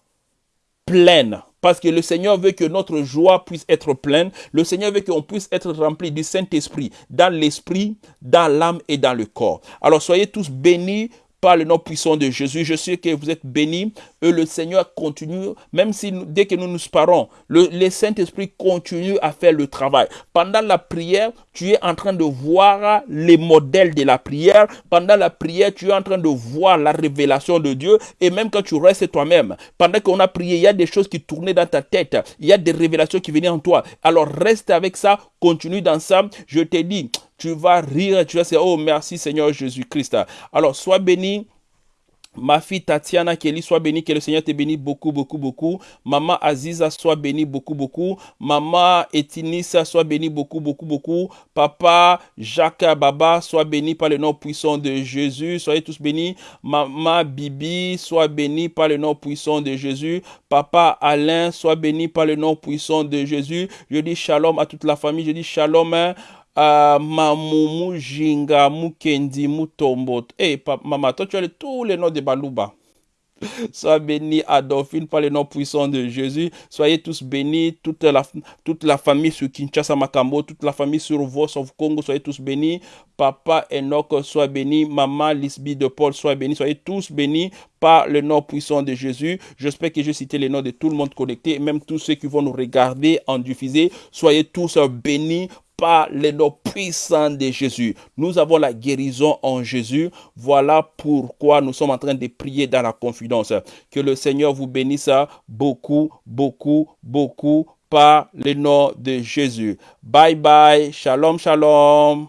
pleine parce que le Seigneur veut que notre joie puisse être pleine. Le Seigneur veut qu'on puisse être rempli du Saint-Esprit dans l'esprit, dans l'âme et dans le corps. Alors soyez tous bénis par le nom puissant de Jésus. Je sais que vous êtes bénis et le Seigneur continue, même si dès que nous nous parons, le, Saint-Esprit continue à faire le travail. Pendant la prière, tu es en train de voir les modèles de la prière. Pendant la prière, tu es en train de voir la révélation de Dieu. Et même quand tu restes toi-même, pendant qu'on a prié, il y a des choses qui tournaient dans ta tête. Il y a des révélations qui venaient en toi. Alors reste avec ça, continue dans ça. Je te dis, tu vas rire, tu vas dire, oh merci Seigneur Jésus-Christ. Alors sois béni. Ma fille Tatiana Kelly, sois bénie, que le Seigneur te bénisse beaucoup, beaucoup, beaucoup. Maman Aziza, sois bénie beaucoup, beaucoup. Maman Etinissa, sois bénie beaucoup, beaucoup, beaucoup. Papa Jacques Baba, sois béni par le nom puissant de Jésus. Soyez tous bénis. Maman Bibi, sois béni par le nom puissant de Jésus. Papa Alain, sois béni par le nom puissant de Jésus. Je dis shalom à toute la famille. Je dis shalom. Hein. Uh, Mamumu, Jinga, Mukendi, Mutombo. Eh, hey, maman, toi, tu as tous les noms de Balouba. Sois béni, Adolphine, par le nom puissant de Jésus. Soyez tous bénis, toute la, toute la famille sur Kinshasa Makambo, toute la famille sur Vos of Congo, soyez tous bénis. Papa Enoch, sois béni. Maman Lisby de Paul, sois béni. Soyez tous bénis par le nom puissant de Jésus. J'espère que j'ai cité les noms de tout le monde connecté, même tous ceux qui vont nous regarder en diffusé. Soyez tous bénis par les noms puissants de Jésus. Nous avons la guérison en Jésus. Voilà pourquoi nous sommes en train de prier dans la confidence. Que le Seigneur vous bénisse beaucoup, beaucoup, beaucoup par le nom de Jésus. Bye bye. Shalom, shalom.